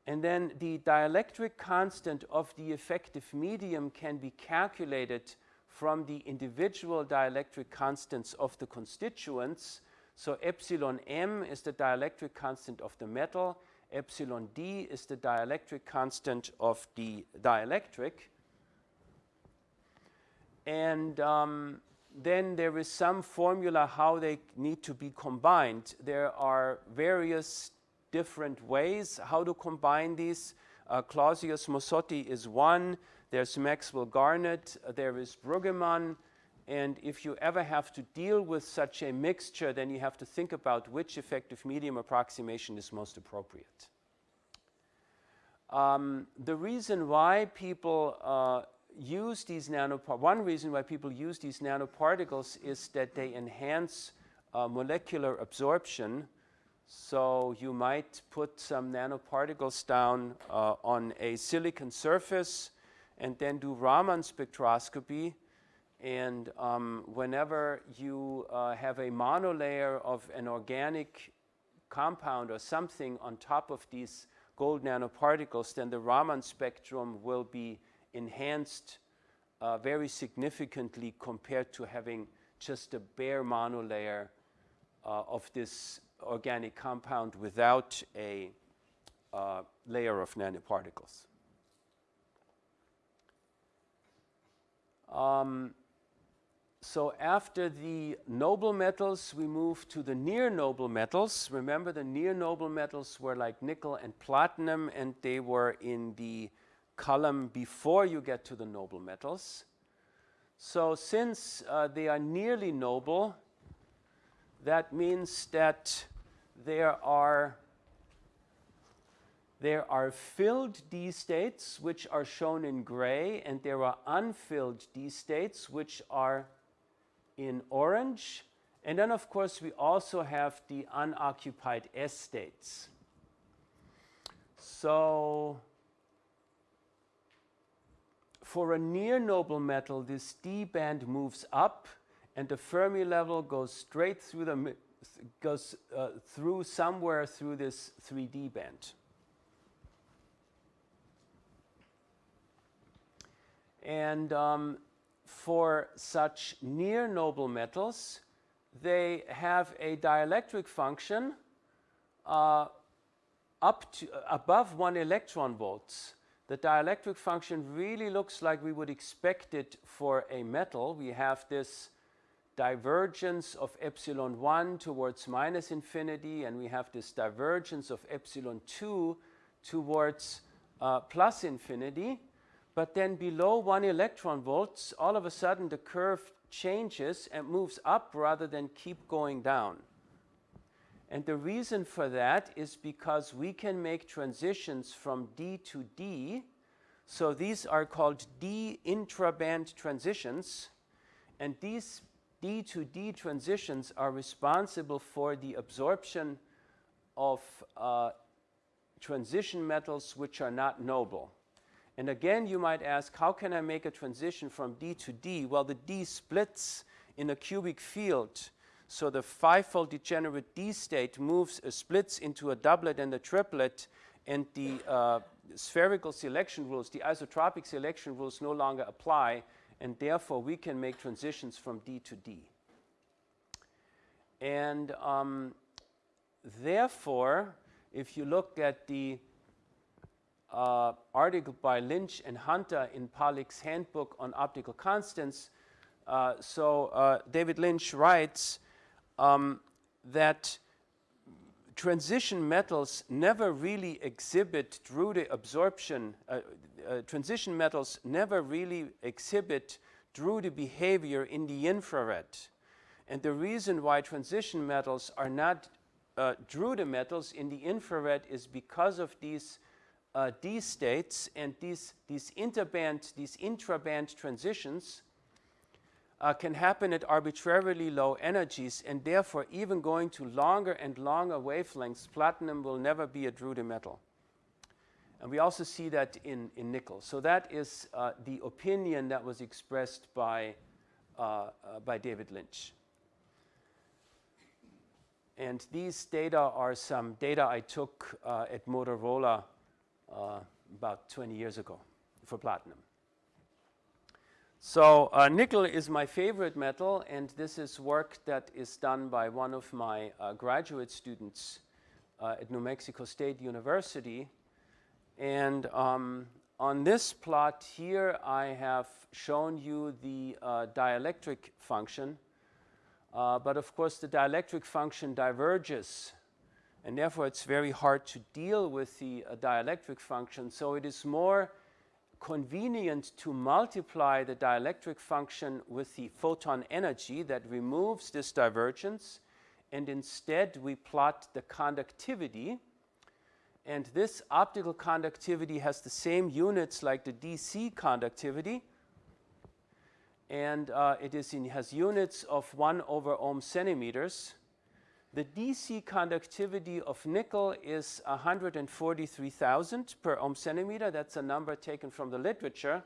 Speaker 1: and then the dielectric constant of the effective medium can be calculated from the individual dielectric constants of the constituents. So epsilon m is the dielectric constant of the metal, epsilon d is the dielectric constant of the dielectric. And um, then there is some formula how they need to be combined. There are various different ways how to combine these. Uh, Clausius-Mossotti is one. There's Maxwell Garnett. There is Bruggeman. And if you ever have to deal with such a mixture, then you have to think about which effective medium approximation is most appropriate. Um, the reason why people uh, use these nanoparticles, one reason why people use these nanoparticles is that they enhance uh, molecular absorption. So you might put some nanoparticles down uh, on a silicon surface and then do Raman spectroscopy and um, whenever you uh, have a monolayer of an organic compound or something on top of these gold nanoparticles, then the Raman spectrum will be enhanced uh, very significantly compared to having just a bare monolayer uh, of this organic compound without a uh, layer of nanoparticles. Um, so after the noble metals, we move to the near noble metals. Remember the near noble metals were like nickel and platinum and they were in the column before you get to the noble metals. So since uh, they are nearly noble, that means that there are there are filled D states, which are shown in gray, and there are unfilled D states, which are in orange. And then, of course, we also have the unoccupied S states. So for a near noble metal, this D band moves up and the Fermi level goes straight through the goes uh, through somewhere through this 3D band. And um, for such near noble metals, they have a dielectric function uh, up to above one electron volts. The dielectric function really looks like we would expect it for a metal. We have this divergence of epsilon 1 towards minus infinity, and we have this divergence of epsilon 2 towards uh, plus infinity. But then below 1 electron volts, all of a sudden the curve changes and moves up rather than keep going down. And the reason for that is because we can make transitions from D to D. So these are called D intraband transitions. And these D to D transitions are responsible for the absorption of uh, transition metals which are not noble. And again, you might ask, how can I make a transition from D to D? Well, the D splits in a cubic field. So the five-fold degenerate D state moves, uh, splits into a doublet and a triplet, and the uh, spherical selection rules, the isotropic selection rules no longer apply, and therefore we can make transitions from D to D. And um, therefore, if you look at the uh, article by Lynch and Hunter in Palik's Handbook on Optical Constants, uh, so uh, David Lynch writes um, that transition metals never really exhibit Drude absorption, uh, uh, transition metals never really exhibit Drude behavior in the infrared. And the reason why transition metals are not uh, Drude metals in the infrared is because of these uh, D states and these, these interband, these intraband transitions uh, can happen at arbitrarily low energies and therefore even going to longer and longer wavelengths, platinum will never be a Drude metal. And we also see that in, in nickel. So that is uh, the opinion that was expressed by, uh, uh, by David Lynch. And these data are some data I took uh, at Motorola uh, about 20 years ago for platinum. So uh, nickel is my favorite metal, and this is work that is done by one of my uh, graduate students uh, at New Mexico State University. And um, on this plot here, I have shown you the uh, dielectric function. But of course, the dielectric function diverges and therefore it's very hard to deal with the uh, dielectric function. So it is more convenient to multiply the dielectric function with the photon energy that removes this divergence. And instead we plot the conductivity. And this optical conductivity has the same units like the DC conductivity. And uh, it is in, has units of 1 over ohm centimeters the DC conductivity of nickel is 143,000 per ohm centimeter. That's a number taken from the literature.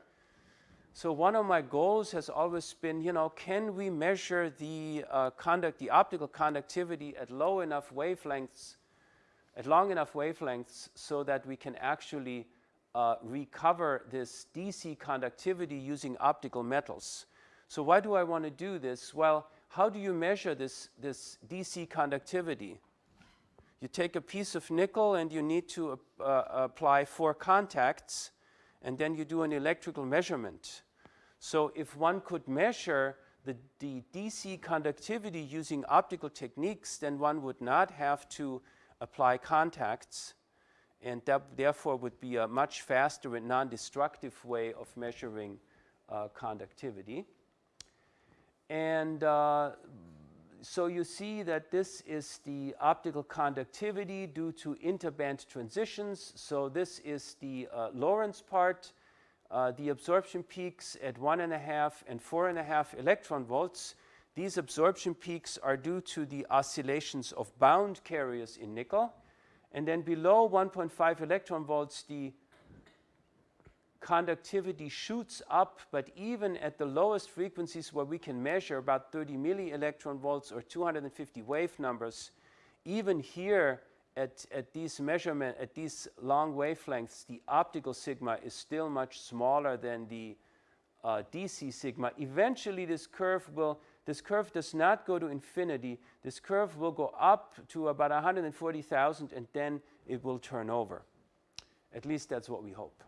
Speaker 1: So one of my goals has always been, you know, can we measure the uh, conduct, the optical conductivity at low enough wavelengths, at long enough wavelengths, so that we can actually uh, recover this DC conductivity using optical metals. So why do I want to do this? Well, how do you measure this, this DC conductivity? You take a piece of nickel and you need to uh, apply four contacts and then you do an electrical measurement. So if one could measure the, the DC conductivity using optical techniques, then one would not have to apply contacts and that therefore would be a much faster and non-destructive way of measuring uh, conductivity. And uh, so you see that this is the optical conductivity due to interband transitions. So this is the uh, Lorentz part. Uh, the absorption peaks at one and a half and four and a half electron volts. These absorption peaks are due to the oscillations of bound carriers in nickel. And then below 1.5 electron volts, the conductivity shoots up, but even at the lowest frequencies where we can measure about 30 milli electron volts or 250 wave numbers, even here at, at these measurement, at these long wavelengths, the optical sigma is still much smaller than the uh, DC sigma. Eventually this curve will, this curve does not go to infinity. This curve will go up to about 140,000 and then it will turn over. At least that's what we hope.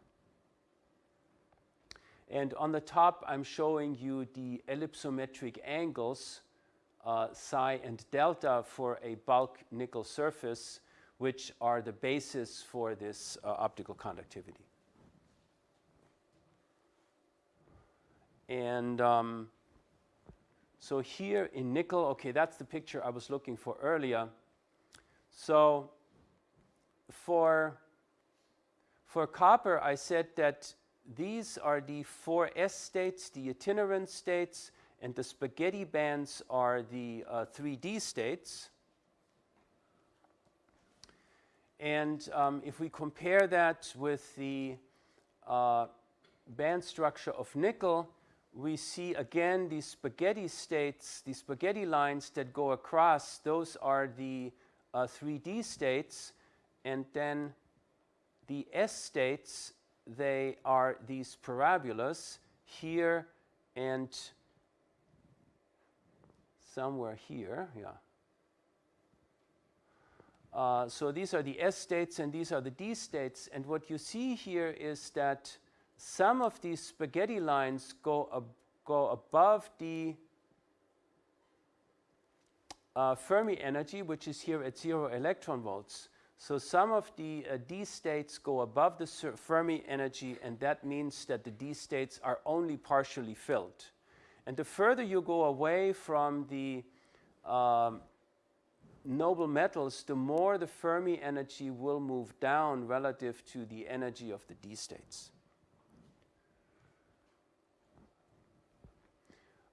Speaker 1: And on the top, I'm showing you the ellipsometric angles uh, psi and delta for a bulk nickel surface, which are the basis for this uh, optical conductivity. And um, so here in nickel, okay, that's the picture I was looking for earlier. So for, for copper, I said that these are the four S states, the itinerant states, and the spaghetti bands are the uh, 3D states. And um, if we compare that with the uh, band structure of nickel, we see again these spaghetti states, these spaghetti lines that go across, those are the uh, 3D states, and then the S states, they are these parabolas here and somewhere here, yeah. Uh, so these are the S states and these are the D states, and what you see here is that some of these spaghetti lines go, ab go above the uh, Fermi energy, which is here at zero electron volts. So some of the uh, D states go above the Fermi energy, and that means that the D states are only partially filled. And the further you go away from the um, noble metals, the more the Fermi energy will move down relative to the energy of the D states.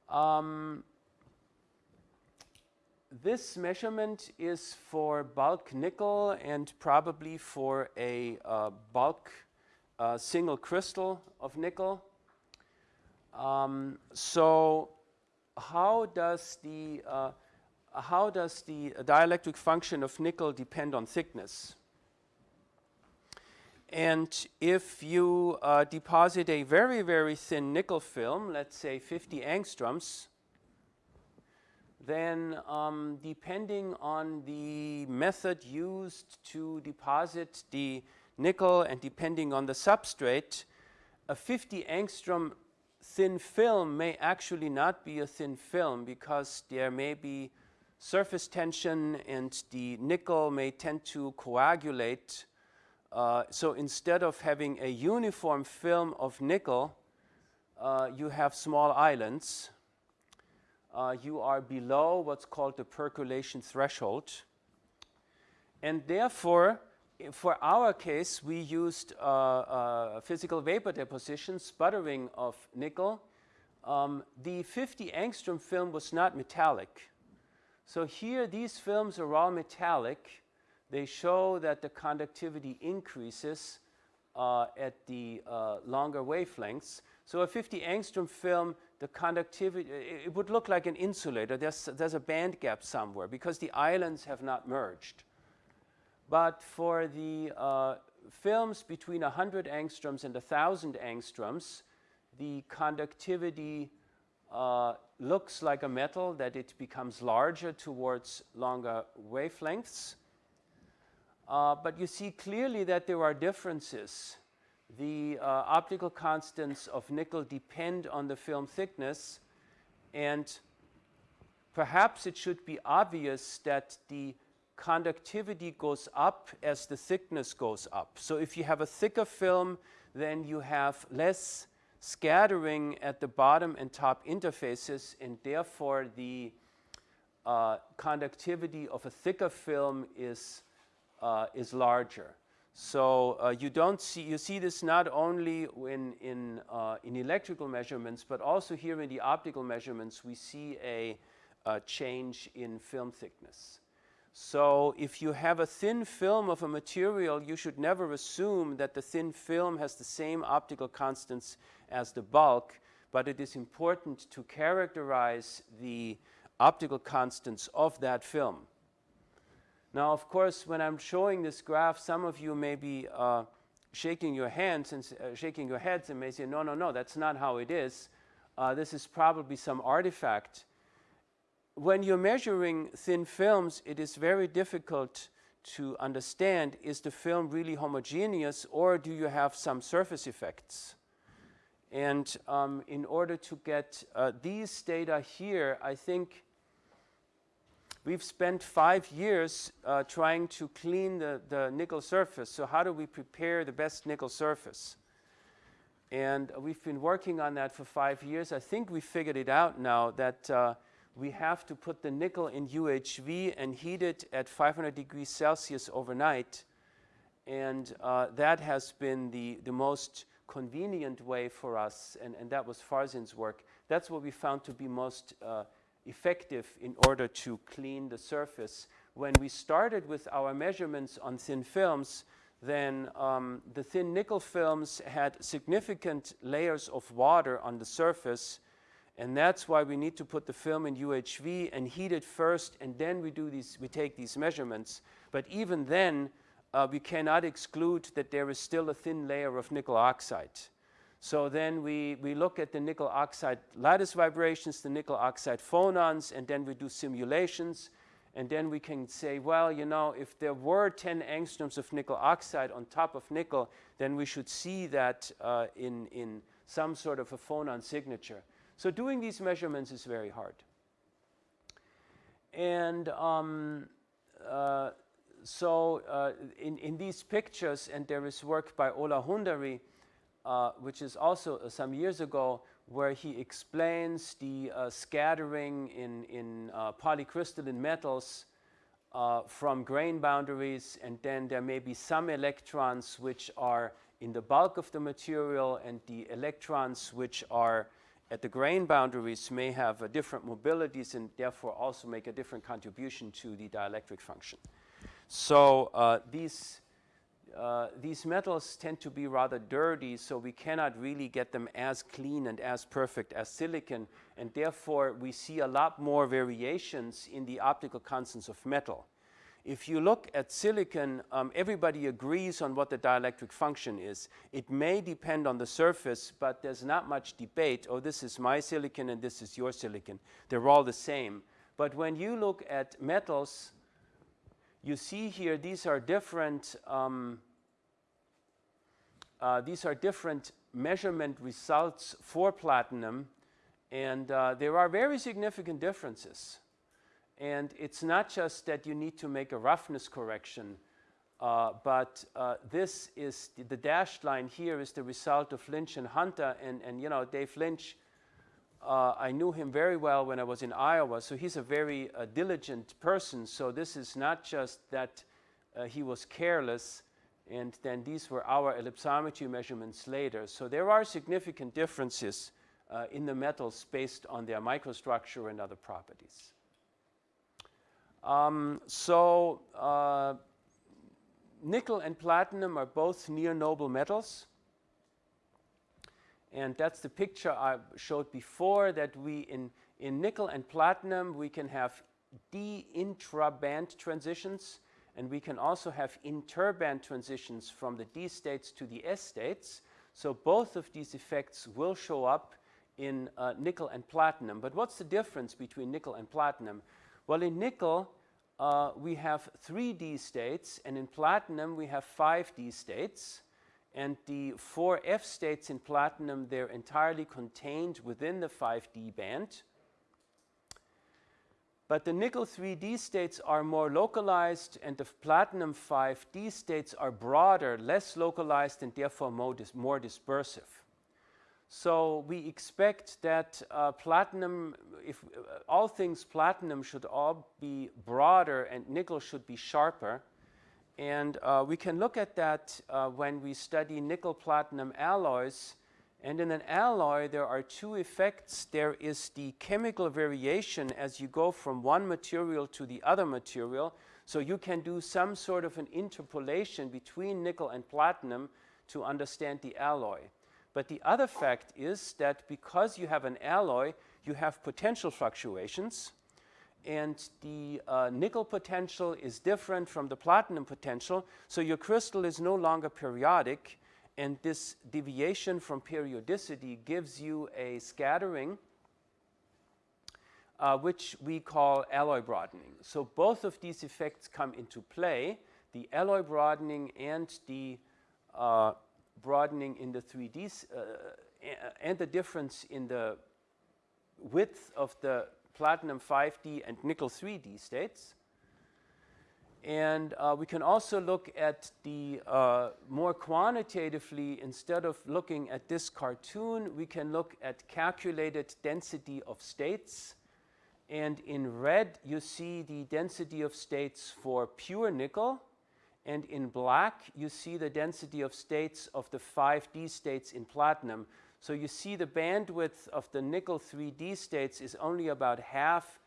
Speaker 1: Um, this measurement is for bulk nickel and probably for a uh, bulk uh, single crystal of nickel. Um, so how does the uh, how does the dielectric function of nickel depend on thickness? And if you uh, deposit a very, very thin nickel film, let's say 50 angstroms, then um, depending on the method used to deposit the nickel and depending on the substrate, a 50 angstrom thin film may actually not be a thin film because there may be surface tension and the nickel may tend to coagulate uh, so instead of having a uniform film of nickel, uh, you have small islands. Uh, you are below what's called the percolation threshold. And therefore, for our case, we used uh, uh, physical vapor deposition, sputtering of nickel. Um, the 50 angstrom film was not metallic. So here, these films are all metallic they show that the conductivity increases uh, at the uh, longer wavelengths. So a 50 angstrom film, the conductivity, it, would look like an insulator. There's, there's a band gap somewhere because the islands have not merged. But for the uh, films between 100 angstroms and 1,000 angstroms, the conductivity uh, looks like a metal, that it becomes larger towards longer wavelengths. Uh, but you see clearly that there are differences. The uh, optical constants of nickel depend on the film thickness and perhaps it should be obvious that the conductivity goes up as the thickness goes up. So if you have a thicker film, then you have less scattering at the bottom and top interfaces and therefore the uh, conductivity of a thicker film is uh, is larger. So uh, you don't see, you see this not only in, in, uh, in electrical measurements, but also here in the optical measurements, we see a, a change in film thickness. So if you have a thin film of a material, you should never assume that the thin film has the same optical constants as the bulk, but it is important to characterize the optical constants of that film. Now, of course, when I'm showing this graph, some of you may be uh, shaking your hands and uh, shaking your heads and may say, no, no, no, that's not how it is. Uh, this is probably some artifact. When you're measuring thin films, it is very difficult to understand, is the film really homogeneous or do you have some surface effects? And um, in order to get uh, these data here, I think we've spent five years uh, trying to clean the, the nickel surface. So how do we prepare the best nickel surface? And we've been working on that for five years. I think we figured it out now that uh, we have to put the nickel in UHV and heat it at 500 degrees Celsius overnight. And uh, that has been the, the most convenient way for us, and, and that was Farzin's work. That's what we found to be most uh, effective in order to clean the surface. When we started with our measurements on thin films, then um, the thin nickel films had significant layers of water on the surface and that's why we need to put the film in UHV and heat it first and then we do these we take these measurements but even then uh, we cannot exclude that there is still a thin layer of nickel oxide so then we, we look at the nickel oxide lattice vibrations, the nickel oxide phonons, and then we do simulations and then we can say, well, you know, if there were 10 angstroms of nickel oxide on top of nickel, then we should see that uh, in, in some sort of a phonon signature. So doing these measurements is very hard. And um, uh, so uh, in, in these pictures, and there is work by Ola Hunderi, uh, which is also uh, some years ago, where he explains the uh, scattering in, in uh, polycrystalline metals uh, from grain boundaries and then there may be some electrons which are in the bulk of the material and the electrons which are at the grain boundaries may have different mobilities and therefore also make a different contribution to the dielectric function. So these uh, these metals tend to be rather dirty, so we cannot really get them as clean and as perfect as silicon, and therefore we see a lot more variations in the optical constants of metal. If you look at silicon, um, everybody agrees on what the dielectric function is. It may depend on the surface, but there's not much debate, oh, this is my silicon and this is your silicon. They're all the same. But when you look at metals, you see here these are different um, uh, these are different measurement results for platinum and uh, there are very significant differences. And it's not just that you need to make a roughness correction, uh, but uh, this is the, the, dashed line here is the result of Lynch and Hunter. And, and you know, Dave Lynch, uh, I knew him very well when I was in Iowa, so he's a very diligent person. So this is not just that he was careless, and then these were our ellipsometry measurements later. So there are significant differences uh, in the metals based on their microstructure and other properties. Um, so uh, nickel and platinum are both near noble metals. And that's the picture I showed before that we in, in nickel and platinum we can have d intraband transitions and we can also have interband transitions from the D states to the S states. So both of these effects will show up in uh, nickel and platinum. But what's the difference between nickel and platinum? Well, in nickel, uh, we have three D states, and in platinum, we have five D states. And the four F states in platinum, they're entirely contained within the 5D band. But the nickel 3D states are more localized and the platinum 5D states are broader, less localized and therefore more, dis more dispersive. So we expect that uh, platinum, if uh, all things platinum should all be broader and nickel should be sharper. And uh, we can look at that uh, when we study nickel platinum alloys and in an alloy, there are two effects. There is the chemical variation as you go from one material to the other material. So you can do some sort of an interpolation between nickel and platinum to understand the alloy. But the other fact is that because you have an alloy, you have potential fluctuations. And the uh, nickel potential is different from the platinum potential. So your crystal is no longer periodic and this deviation from periodicity gives you a scattering uh, which we call alloy broadening. So both of these effects come into play, the alloy broadening and the uh, broadening in the 3D uh, and the difference in the width of the platinum 5D and nickel 3D states. And uh, we can also look at the uh, more quantitatively, instead of looking at this cartoon, we can look at calculated density of states. And in red, you see the density of states for pure nickel. And in black, you see the density of states of the 5D states in platinum. So you see the bandwidth of the nickel 3D states is only about half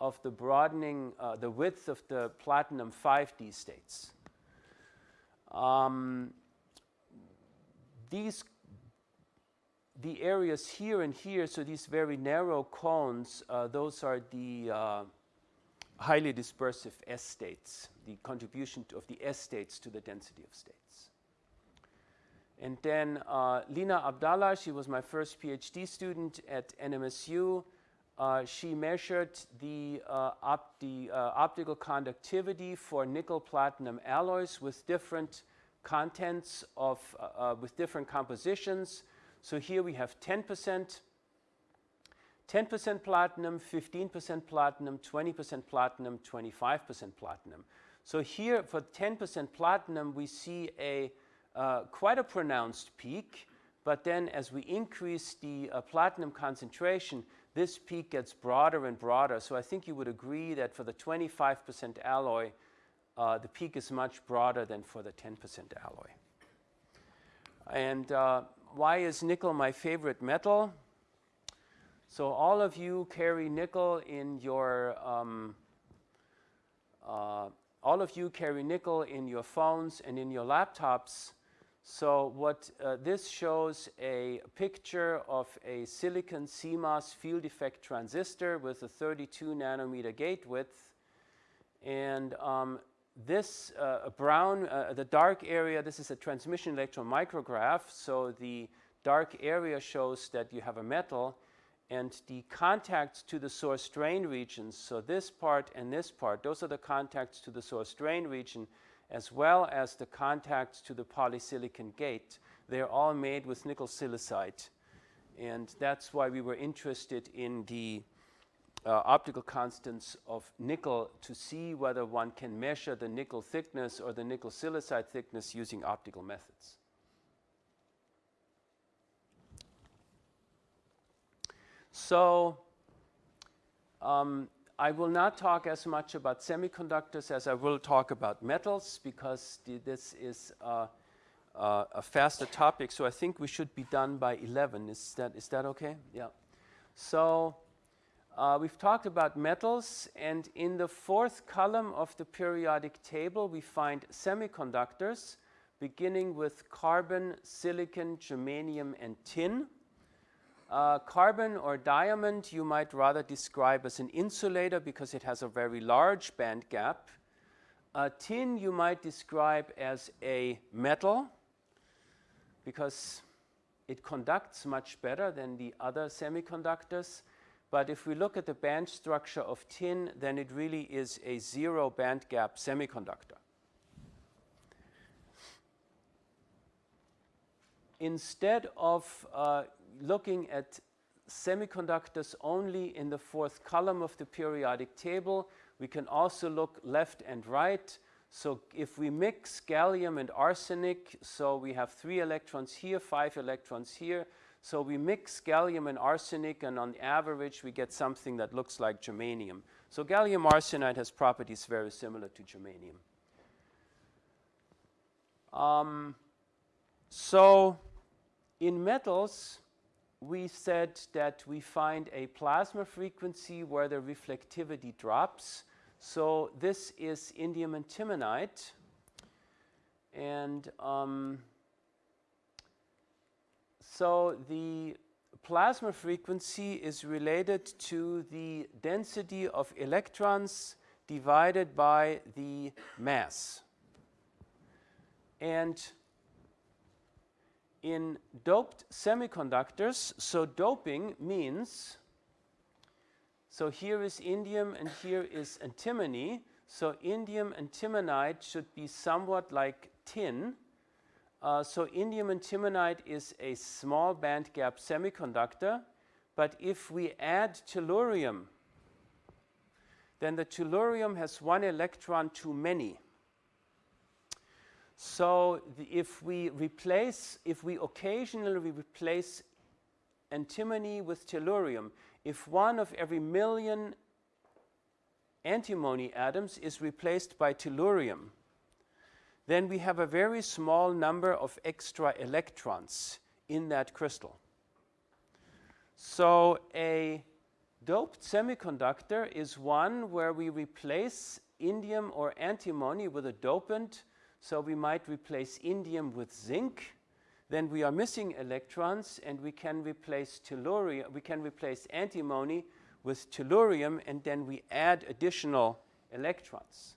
Speaker 1: of the broadening, uh, the width of the platinum 5D states. Um, these, the areas here and here, so these very narrow cones, uh, those are the uh, highly dispersive S states, the contribution of the S states to the density of states. And then uh, Lina Abdallah, she was my first PhD student at NMSU. Uh, she measured the, uh, op the uh, optical conductivity for nickel platinum alloys with different contents of, uh, uh, with different compositions. So here we have 10%, 10% platinum, 15% platinum, 20% platinum, 25% platinum. So here for 10% platinum, we see a quite a pronounced peak, but then as we increase the platinum concentration, this peak gets broader and broader. So I think you would agree that for the 25% alloy, uh, the peak is much broader than for the 10% alloy. And uh, why is nickel my favorite metal? So all of you carry nickel in your, um, uh, all of you carry nickel in your phones and in your laptops. So what uh, this shows a picture of a silicon CMOS field effect transistor with a 32 nanometer gate width. And um, this uh, brown, uh, the dark area, this is a transmission electron micrograph. So the dark area shows that you have a metal and the contacts to the source drain regions, so this part and this part, those are the contacts to the source drain region as well as the contacts to the polysilicon gate. They're all made with nickel silicide. And that's why we were interested in the uh, optical constants of nickel to see whether one can measure the nickel thickness or the nickel silicide thickness using optical methods. So um, I will not talk as much about semiconductors as I will talk about metals because the, this is uh, uh, a faster topic. So I think we should be done by 11. Is that, is that okay? Yeah. So uh, we've talked about metals and in the fourth column of the periodic table we find semiconductors beginning with carbon, silicon, germanium and tin. Uh, carbon or diamond you might rather describe as an insulator because it has a very large band gap. Uh, tin you might describe as a metal because it conducts much better than the other semiconductors. But if we look at the band structure of tin, then it really is a zero band gap semiconductor. Instead of uh, looking at semiconductors only in the fourth column of the periodic table. We can also look left and right. So if we mix gallium and arsenic, so we have three electrons here, five electrons here. So we mix gallium and arsenic and on average we get something that looks like germanium. So gallium arsenide has properties very similar to germanium. Um, so in metals, we said that we find a plasma frequency where the reflectivity drops. So this is indium antimonide. And um, so the plasma frequency is related to the density of electrons divided by the mass. And in doped semiconductors, so doping means, so here is indium and here is antimony. So indium antimonide should be somewhat like tin. Uh, so indium antimonide is a small band gap semiconductor, but if we add tellurium then the tellurium has one electron too many. So if we replace, if we occasionally replace antimony with tellurium, if one of every million antimony atoms is replaced by tellurium, then we have a very small number of extra electrons in that crystal. So a doped semiconductor is one where we replace indium or antimony with a dopant. So we might replace indium with zinc. Then we are missing electrons and we can replace tellurium, we can replace antimony with tellurium and then we add additional electrons.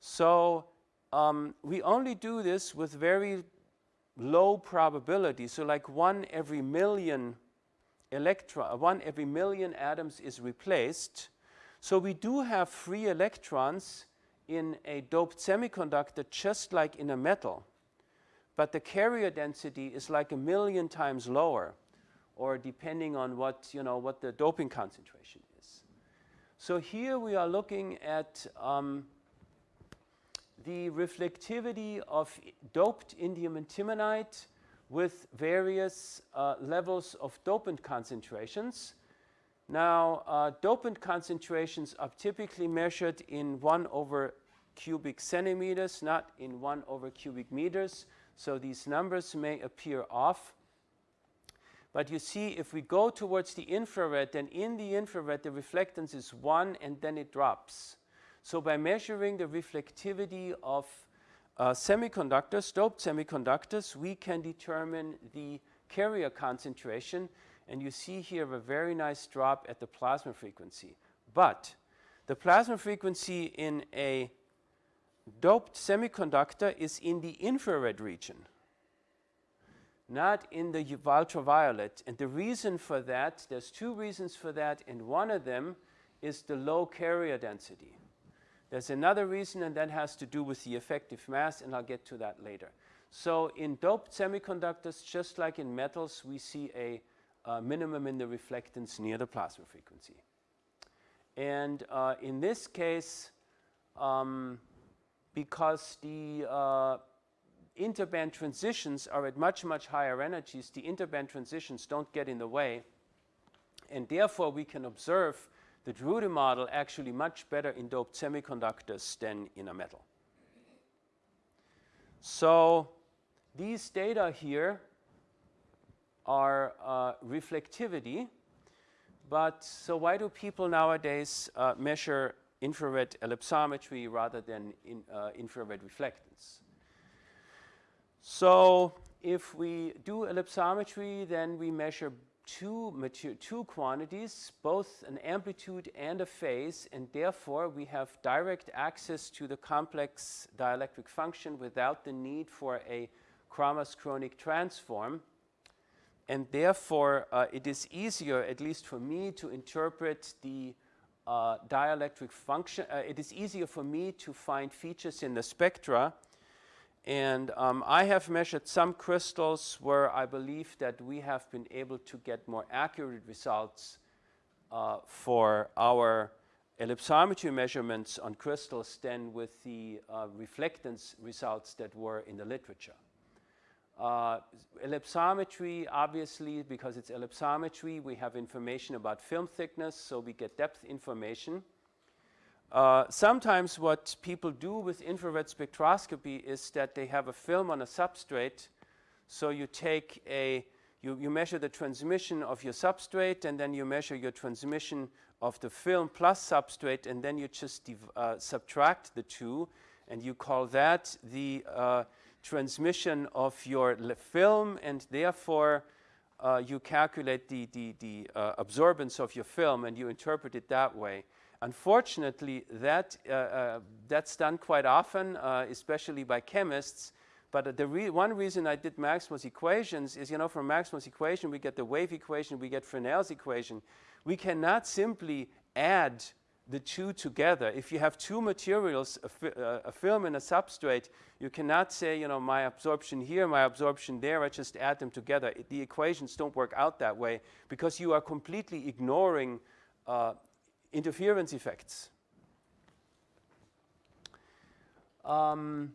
Speaker 1: So um, we only do this with very low probability. So like one every million electron, one every million atoms is replaced. So we do have free electrons in a doped semiconductor just like in a metal. But the carrier density is like a million times lower or depending on what, you know, what the doping concentration is. So here we are looking at um, the reflectivity of doped indium antimonide with various uh, levels of dopant concentrations. Now, uh, dopant concentrations are typically measured in 1 over cubic centimeters, not in 1 over cubic meters. So these numbers may appear off. But you see, if we go towards the infrared, then in the infrared, the reflectance is 1 and then it drops. So by measuring the reflectivity of uh, semiconductors, doped semiconductors, we can determine the carrier concentration. And you see here a very nice drop at the plasma frequency. But the plasma frequency in a doped semiconductor is in the infrared region, not in the ultraviolet. And the reason for that, there's two reasons for that, and one of them is the low carrier density. There's another reason, and that has to do with the effective mass, and I'll get to that later. So in doped semiconductors, just like in metals, we see a uh, minimum in the reflectance near the plasma frequency. And uh, in this case, um, because the uh, interband transitions are at much, much higher energies, the interband transitions don't get in the way. And therefore, we can observe the Drude model actually much better in doped semiconductors than in a metal. So these data here are uh, reflectivity. But so why do people nowadays uh, measure infrared ellipsometry rather than in, uh, infrared reflectance? So if we do ellipsometry, then we measure two, two quantities, both an amplitude and a phase, and therefore we have direct access to the complex dielectric function without the need for a Kramers-Kronig transform. And therefore, uh, it is easier, at least for me, to interpret the uh, dielectric function. Uh, it is easier for me to find features in the spectra and um, I have measured some crystals where I believe that we have been able to get more accurate results uh, for our ellipsometry measurements on crystals than with the uh, reflectance results that were in the literature. Uh, ellipsometry, obviously, because it's ellipsometry, we have information about film thickness, so we get depth information. Uh, sometimes what people do with infrared spectroscopy is that they have a film on a substrate. So you take a, you, you measure the transmission of your substrate and then you measure your transmission of the film plus substrate and then you just uh, subtract the two and you call that the uh, transmission of your film and therefore uh, you calculate the, the, the uh, absorbance of your film and you interpret it that way. Unfortunately, that, uh, uh, that's done quite often, uh, especially by chemists. But the re one reason I did Maxwell's equations is, you know, from Maxwell's equation, we get the wave equation, we get Fresnel's equation. We cannot simply add the two together. If you have two materials, a, fi uh, a, film and a substrate, you cannot say, you know, my absorption here, my absorption there, I just add them together. It, the equations don't work out that way because you are completely ignoring uh, interference effects. Um,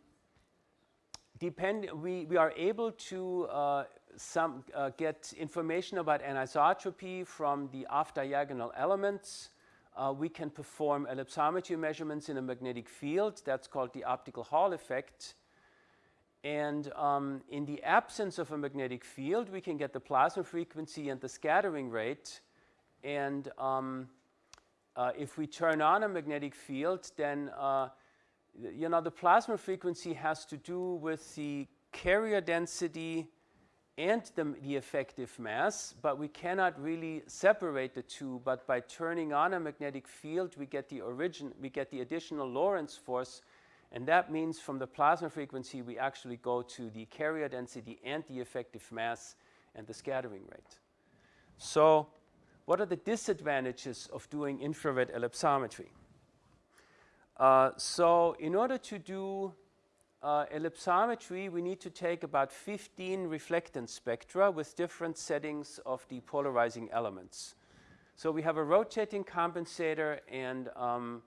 Speaker 1: depend, we, we are able to uh, some, uh, get information about anisotropy from the off-diagonal elements. Uh, we can perform ellipsometry measurements in a magnetic field. That's called the optical Hall effect. And um, in the absence of a magnetic field, we can get the plasma frequency and the scattering rate. And um, uh, if we turn on a magnetic field, then uh, you know the plasma frequency has to do with the carrier density and the, the, effective mass, but we cannot really separate the two. But by turning on a magnetic field, we get the origin, we get the additional Lorentz force and that means from the plasma frequency, we actually go to the carrier density and the effective mass and the scattering rate. So what are the disadvantages of doing infrared ellipsometry? Uh, so in order to do uh, ellipsometry, we need to take about 15 reflectance spectra with different settings of the polarizing elements. So we have a rotating compensator and um,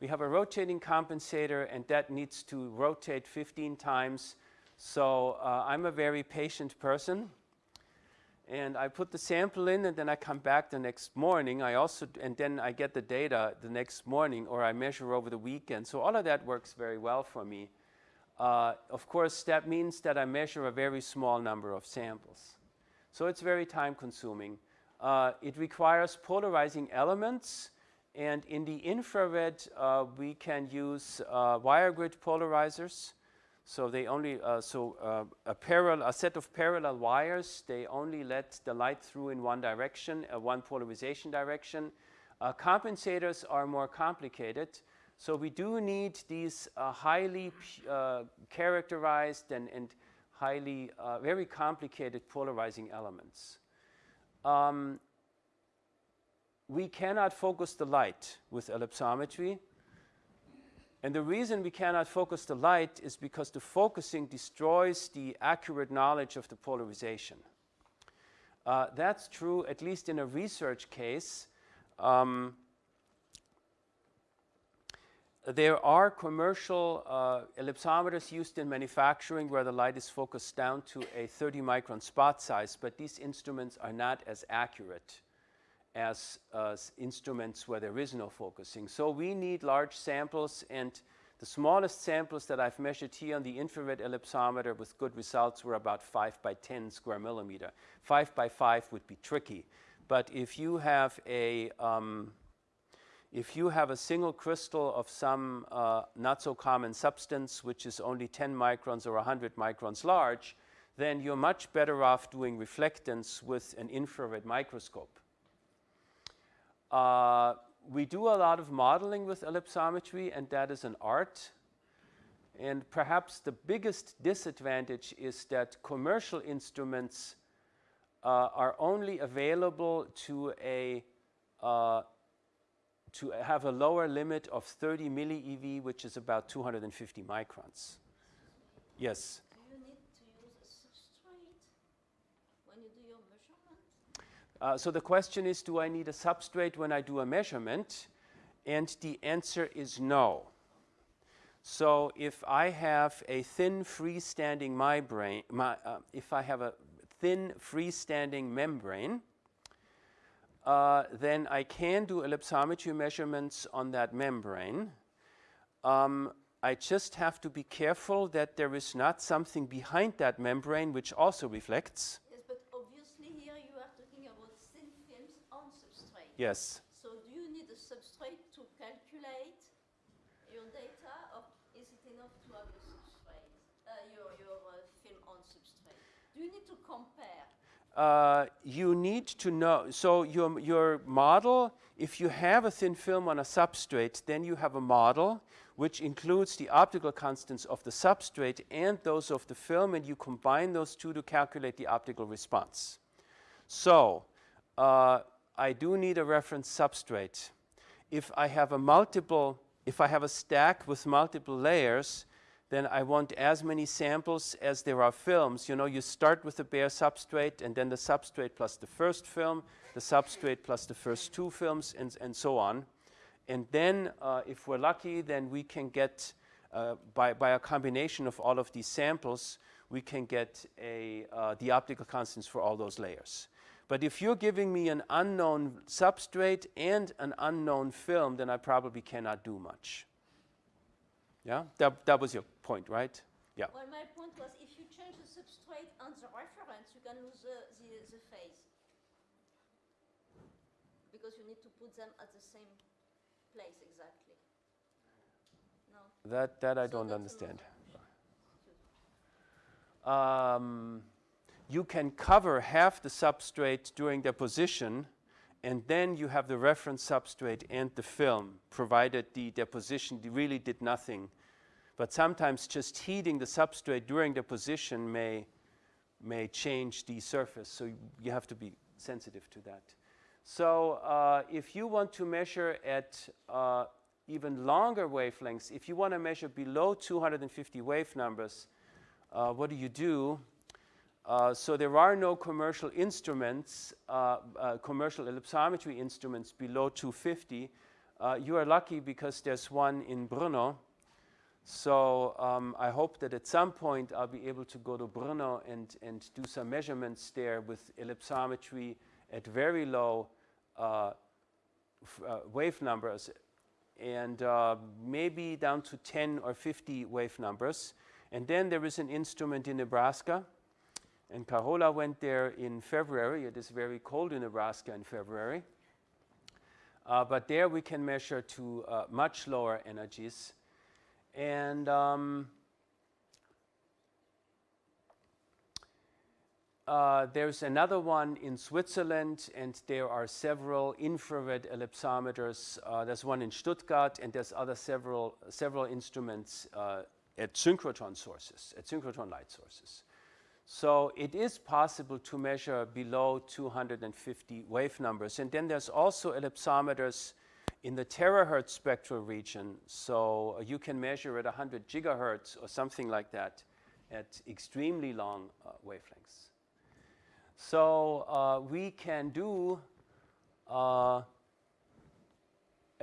Speaker 1: we have a rotating compensator and that needs to rotate 15 times. So uh, I'm a very patient person. And I put the sample in and then I come back the next morning. I also, and then I get the data the next morning or I measure over the weekend. So all of that works very well for me. Uh, of course, that means that I measure a very small number of samples. So it's very time consuming. Uh, it requires polarizing elements and in the infrared, uh, we can use uh, wire grid polarizers. So they only, uh, so a parallel, a set of parallel wires, they only let the light through in one direction, one polarization direction. Compensators are more complicated. So we do need these highly characterized and, and highly, very complicated polarizing elements. Um, we cannot focus the light with ellipsometry. And the reason we cannot focus the light is because the focusing destroys the accurate knowledge of the polarization. Uh, that's true at least in a research case. Um, there are commercial uh, ellipsometers used in manufacturing where the light is focused down to a 30 micron spot size, but these instruments are not as accurate as uh, instruments where there is no focusing. So we need large samples and the smallest samples that I've measured here on the infrared ellipsometer with good results were about 5 by 10 square millimeter. 5 by 5 would be tricky. But if you have a, um, if you have a single crystal of some uh, not so common substance, which is only 10 microns or 100 microns large, then you're much better off doing reflectance with an infrared microscope. Uh, we do a lot of modeling with ellipsometry, and that is an art. And perhaps the biggest disadvantage is that commercial instruments uh, are only available to a uh, to have a lower limit of 30 milli EV, which is about 250 microns. Yes.
Speaker 4: Do you need to use a substrate when you do your measurement?
Speaker 1: Uh, so the question is, do I need a substrate when I do a measurement? And the answer is no. So if I have a thin freestanding membrane, my, uh, if I have a thin freestanding membrane, uh, then I can do ellipsometry measurements on that membrane. Um, I just have to be careful that there is not something behind that membrane which also reflects. Yes.
Speaker 4: But obviously here you are talking about thin films on substrate.
Speaker 1: Yes.
Speaker 4: So do you need a substrate to calculate your data, or is it enough to have a substrate, uh, your, your uh, film on substrate? Do you need to compare?
Speaker 1: Uh, you need to know, so your, your model, if you have a thin film on a substrate, then you have a model which includes the optical constants of the substrate and those of the film, and you combine those two to calculate the optical response. So, uh, I do need a reference substrate. If I have a multiple, if I have a stack with multiple layers, then I want as many samples as there are films. You know, you start with the bare substrate and then the substrate plus the first film, the substrate plus the first two films, and, and so on. And then, uh, if we're lucky, then we can get, uh, by, by a combination of all of these samples, we can get a, uh, the optical constants for all those layers. But if you're giving me an unknown substrate and an unknown film, then I probably cannot do much. Yeah, that, that was your point, right? Yeah.
Speaker 4: Well, my point was if you change the substrate and the reference, you can lose the, the, the phase. Because you need to put them at the same place exactly. No?
Speaker 1: That, that I
Speaker 4: So
Speaker 1: don't understand. Um, you can cover half the substrate during deposition, and then you have the reference substrate and the film, provided the deposition really did nothing. But sometimes just heating the substrate during deposition may, may change the surface, so you have to be sensitive to that. So uh, if you want to measure at uh, even longer wavelengths, if you want to measure below 250 wave numbers, uh, what do you do? Uh, so there are no commercial instruments, uh, uh, commercial ellipsometry instruments below 250. Uh, you are lucky because there's one in Brno. So um, I hope that at some point I'll be able to go to Brno and, and do some measurements there with ellipsometry at very low uh, wave numbers and maybe down to 10 or 50 wave numbers. And then there is an instrument in Nebraska and Carola went there in February. It is very cold in Nebraska in February. Uh, but there we can measure to uh, much lower energies. And um, uh, there's another one in Switzerland, and there are several infrared ellipsometers. Uh, there's one in Stuttgart, and there's other several, several instruments uh, at synchrotron sources, at synchrotron light sources. So it is possible to measure below 250 wave numbers. And then there's also ellipsometers in the terahertz spectral region. So you can measure at 100 gigahertz or something like that at extremely long uh, wavelengths. So uh, we can do uh,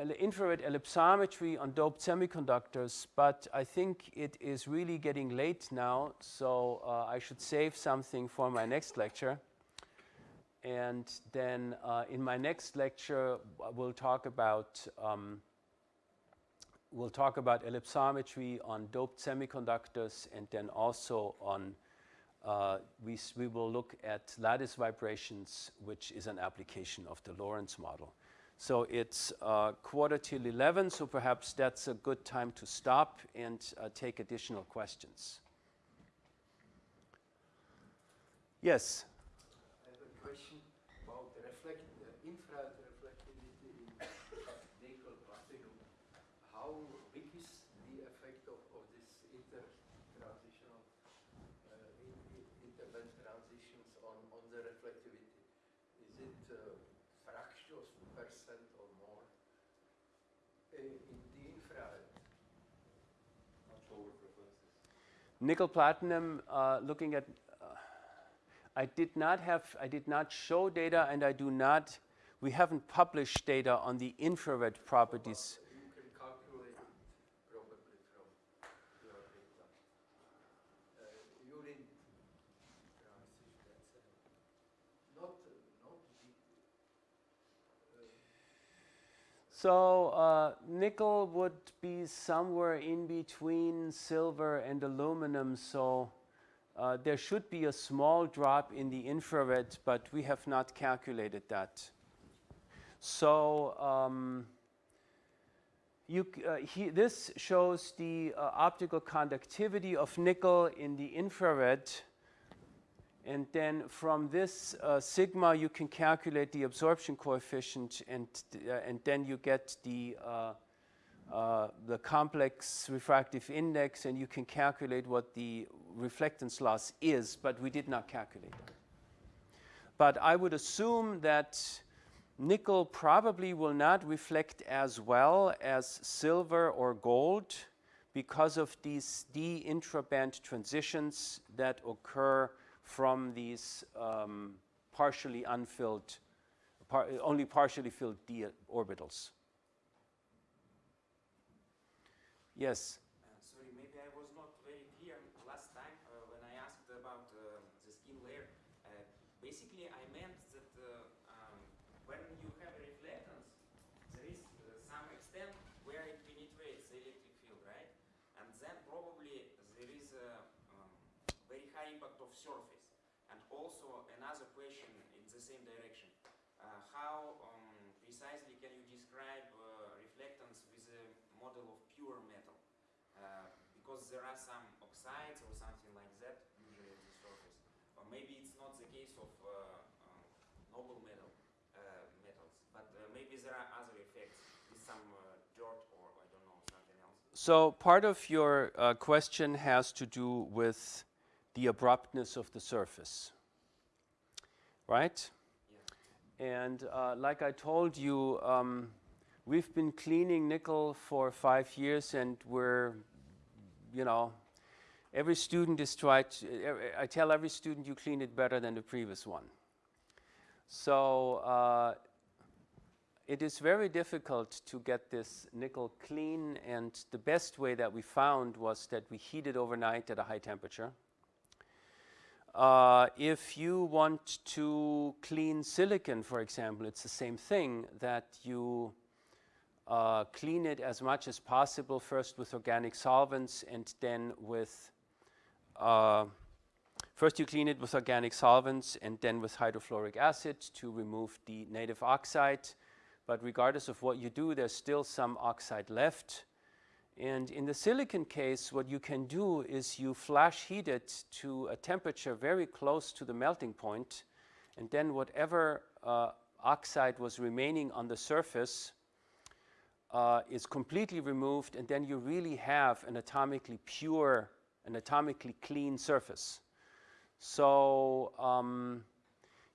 Speaker 1: infrared ellipsometry on doped semiconductors, but I think it is really getting late now, so uh, I should save something for my next lecture. And then uh, in my next lecture, we'll talk about um, we'll talk about ellipsometry on doped semiconductors, and then also on uh, we, we will look at lattice vibrations, which is an application of the Lorentz model. So it's uh, quarter till 11, so perhaps that's a good time to stop and uh, take additional questions. Yes.
Speaker 5: I have a question about the reflect, uh, infrared reflectivity in nickel platinum. How big is the effect of, of this inter-transitional, uh, in, in, interband transitions on, on the reflectivity? Is it uh, fractions percent or more uh, in the infrared?
Speaker 2: Not sure what reflects this.
Speaker 1: Nickel platinum, uh, looking at, uh, I did not have, I did not show data and I do not, we haven't published data on the infrared properties.
Speaker 5: But You can calculate it probably from your data. Uh, urine transition, that's uh, not, uh, not big. Uh,
Speaker 1: So uh, nickel would be somewhere in between silver and aluminum. So uh, there should be a small drop in the infrared, but we have not calculated that. So um, you, uh, he, this shows the uh, optical conductivity of nickel in the infrared. And then from this uh, sigma, you can calculate the absorption coefficient, and, uh, and then you get the, uh, uh, the complex refractive index, and you can calculate what the reflectance loss is, but we did not calculate that. But I would assume that nickel probably will not reflect as well as silver or gold because of these d intraband transitions that occur from these um, partially unfilled, par only partially filled d orbitals. Yes.
Speaker 3: Uh, sorry, maybe I was not very clear last time uh, when I asked about uh, the skin layer. Uh, basically, I meant that uh, um, when you have a reflectance, there is uh, some extent where it penetrates the electric field, right? And then probably there is a um, very high impact of surface. And also another question in the same direction. Uh, how um, precisely can you describe reflectance with a model of pure metal? Uh, because there are some oxides or something like that usually at the surface. Or maybe it's not the case of uh, um, noble metal uh, metals, but maybe there are other effects with some dirt or I don't know something else.
Speaker 1: So part of your question has to do with the abruptness of the surface, right? And uh, like I told you, um, we've been cleaning nickel for five years and we're, you know, every student is tried, I tell every student you clean it better than the previous one. So uh, it is very difficult to get this nickel clean and the best way that we found was that we heat it overnight at a high temperature. Uh, if you want to clean silicon, for example, it's the same thing that you uh, clean it as much as possible, first with organic solvents and then with, uh, first you clean it with organic solvents and then with hydrofluoric acid to remove the native oxide. But regardless of what you do, there's still some oxide left. And in the silicon case, what you can do is you flash heat it to a temperature very close to the melting point, and then whatever uh, oxide was remaining on the surface uh, is completely removed and then you really have an atomically pure, an atomically clean surface. So um,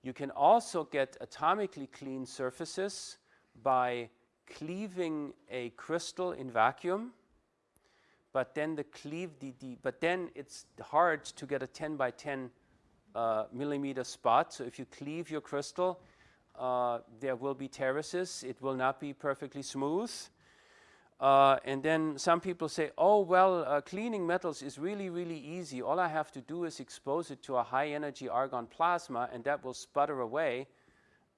Speaker 1: you can also get atomically clean surfaces by cleaving a crystal in vacuum, but then the cleave, but then it's hard to get a 10 by 10 uh, millimeter spot. So if you cleave your crystal, uh, there will be terraces. It will not be perfectly smooth. Uh, and then some people say, oh, well, uh, cleaning metals is really, really easy. All I have to do is expose it to a high energy argon plasma and that will sputter away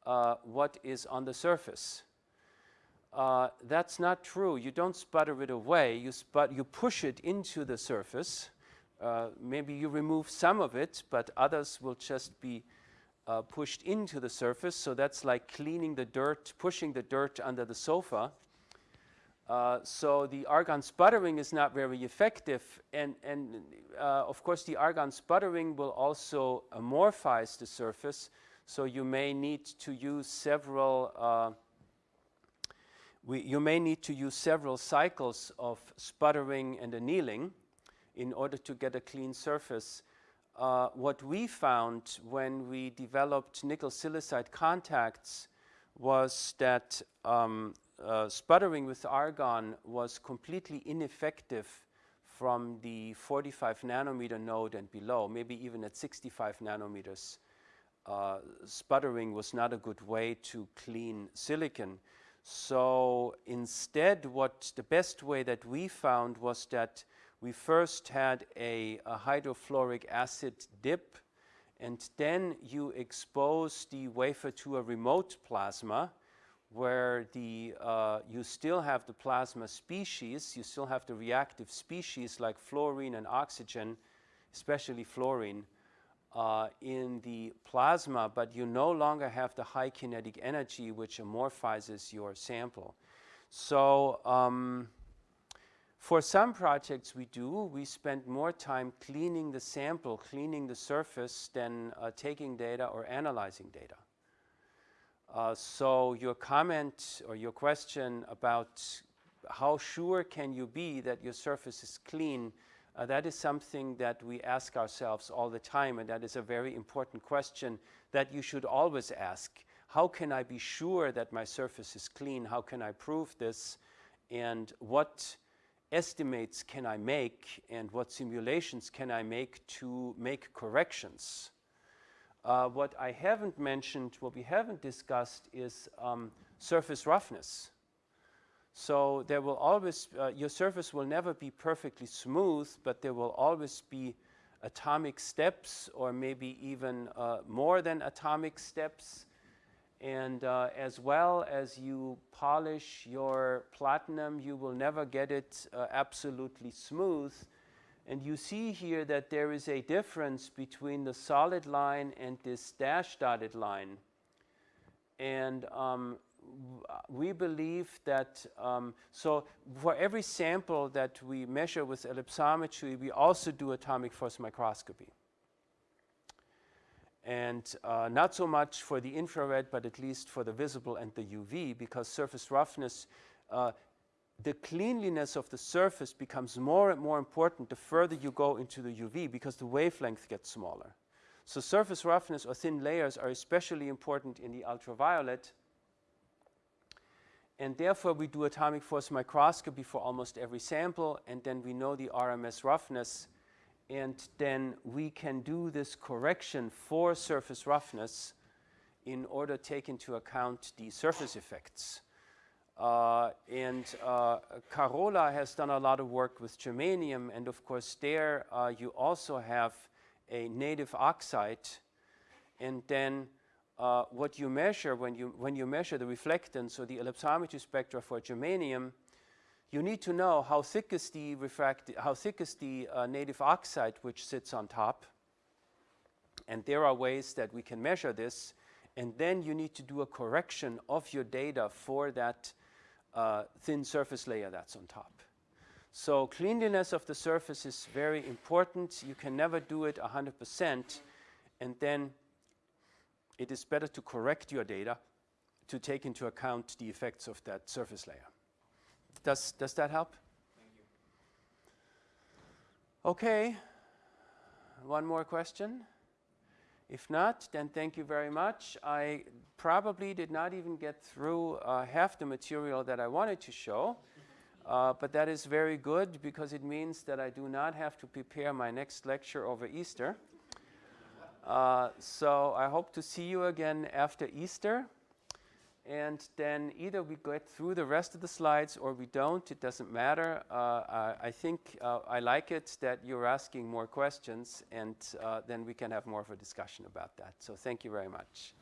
Speaker 1: uh, what is on the surface. Uh, that's not true. You don't sputter it away. You, sput you push it into the surface. Uh, maybe you remove some of it, but others will just be uh, pushed into the surface. So that's like cleaning the dirt, pushing the dirt under the sofa. Uh, so the argon sputtering is not very effective and, and uh, of course the argon sputtering will also amorphize the surface so you may need to use several uh, we, you may need to use several cycles of sputtering and annealing in order to get a clean surface. Uh, what we found when we developed nickel silicide contacts was that um, uh, sputtering with argon was completely ineffective from the 45 nanometer node and below, maybe even at 65 nanometers. Uh, sputtering was not a good way to clean silicon. So instead, what the best way that we found was that we first had a, a hydrofluoric acid dip, and then you expose the wafer to a remote plasma, where the, uh, you still have the plasma species, you still have the reactive species like fluorine and oxygen, especially fluorine, uh, in the plasma, but you no longer have the high kinetic energy which amorphizes your sample. So um, for some projects we do, we spend more time cleaning the sample, cleaning the surface than uh, taking data or analyzing data. Uh, so your comment or your question about how sure can you be that your surface is clean, uh, that is something that we ask ourselves all the time and that is a very important question that you should always ask. How can I be sure that my surface is clean? How can I prove this? And what estimates can I make and what simulations can I make to make corrections. Uh, what I haven't mentioned, what we haven't discussed is um, surface roughness. So there will always, uh, your surface will never be perfectly smooth, but there will always be atomic steps or maybe even uh, more than atomic steps. And uh, as well as you polish your platinum, you will never get it uh, absolutely smooth. And you see here that there is a difference between the solid line and this dash dotted line. And um, we believe that, um, so for every sample that we measure with ellipsometry, we also do atomic force microscopy. And uh, not so much for the infrared, but at least for the visible and the UV, because surface roughness, uh, the cleanliness of the surface becomes more and more important the further you go into the UV, because the wavelength gets smaller. So surface roughness or thin layers are especially important in the ultraviolet, and therefore, we do atomic force microscopy for almost every sample, and then we know the RMS roughness, and then we can do this correction for surface roughness in order to take into account the surface effects. Uh, and uh, Carola has done a lot of work with germanium, and of course there uh, you also have a native oxide, and then uh, what you measure when you, when you measure the reflectance or the ellipsometry spectra for germanium, you need to know how thick is the refract how thick is the uh, native oxide which sits on top. And there are ways that we can measure this. And then you need to do a correction of your data for that uh, thin surface layer that's on top. So cleanliness of the surface is very important. You can never do it 100%. And then it is better to correct your data to take into account the effects of that surface layer. Does, does that help?
Speaker 3: Thank you.
Speaker 1: Okay. One more question? If not, then thank you very much. I probably did not even get through uh, half the material that I wanted to show, uh, but that is very good because it means that I do not have to prepare my next lecture over Easter. Uh, so I hope to see you again after Easter. And then either we get through the rest of the slides or we don't. It doesn't matter. Uh, I, I, think uh, I like it that you're asking more questions and uh, then we can have more of a discussion about that. So thank you very much.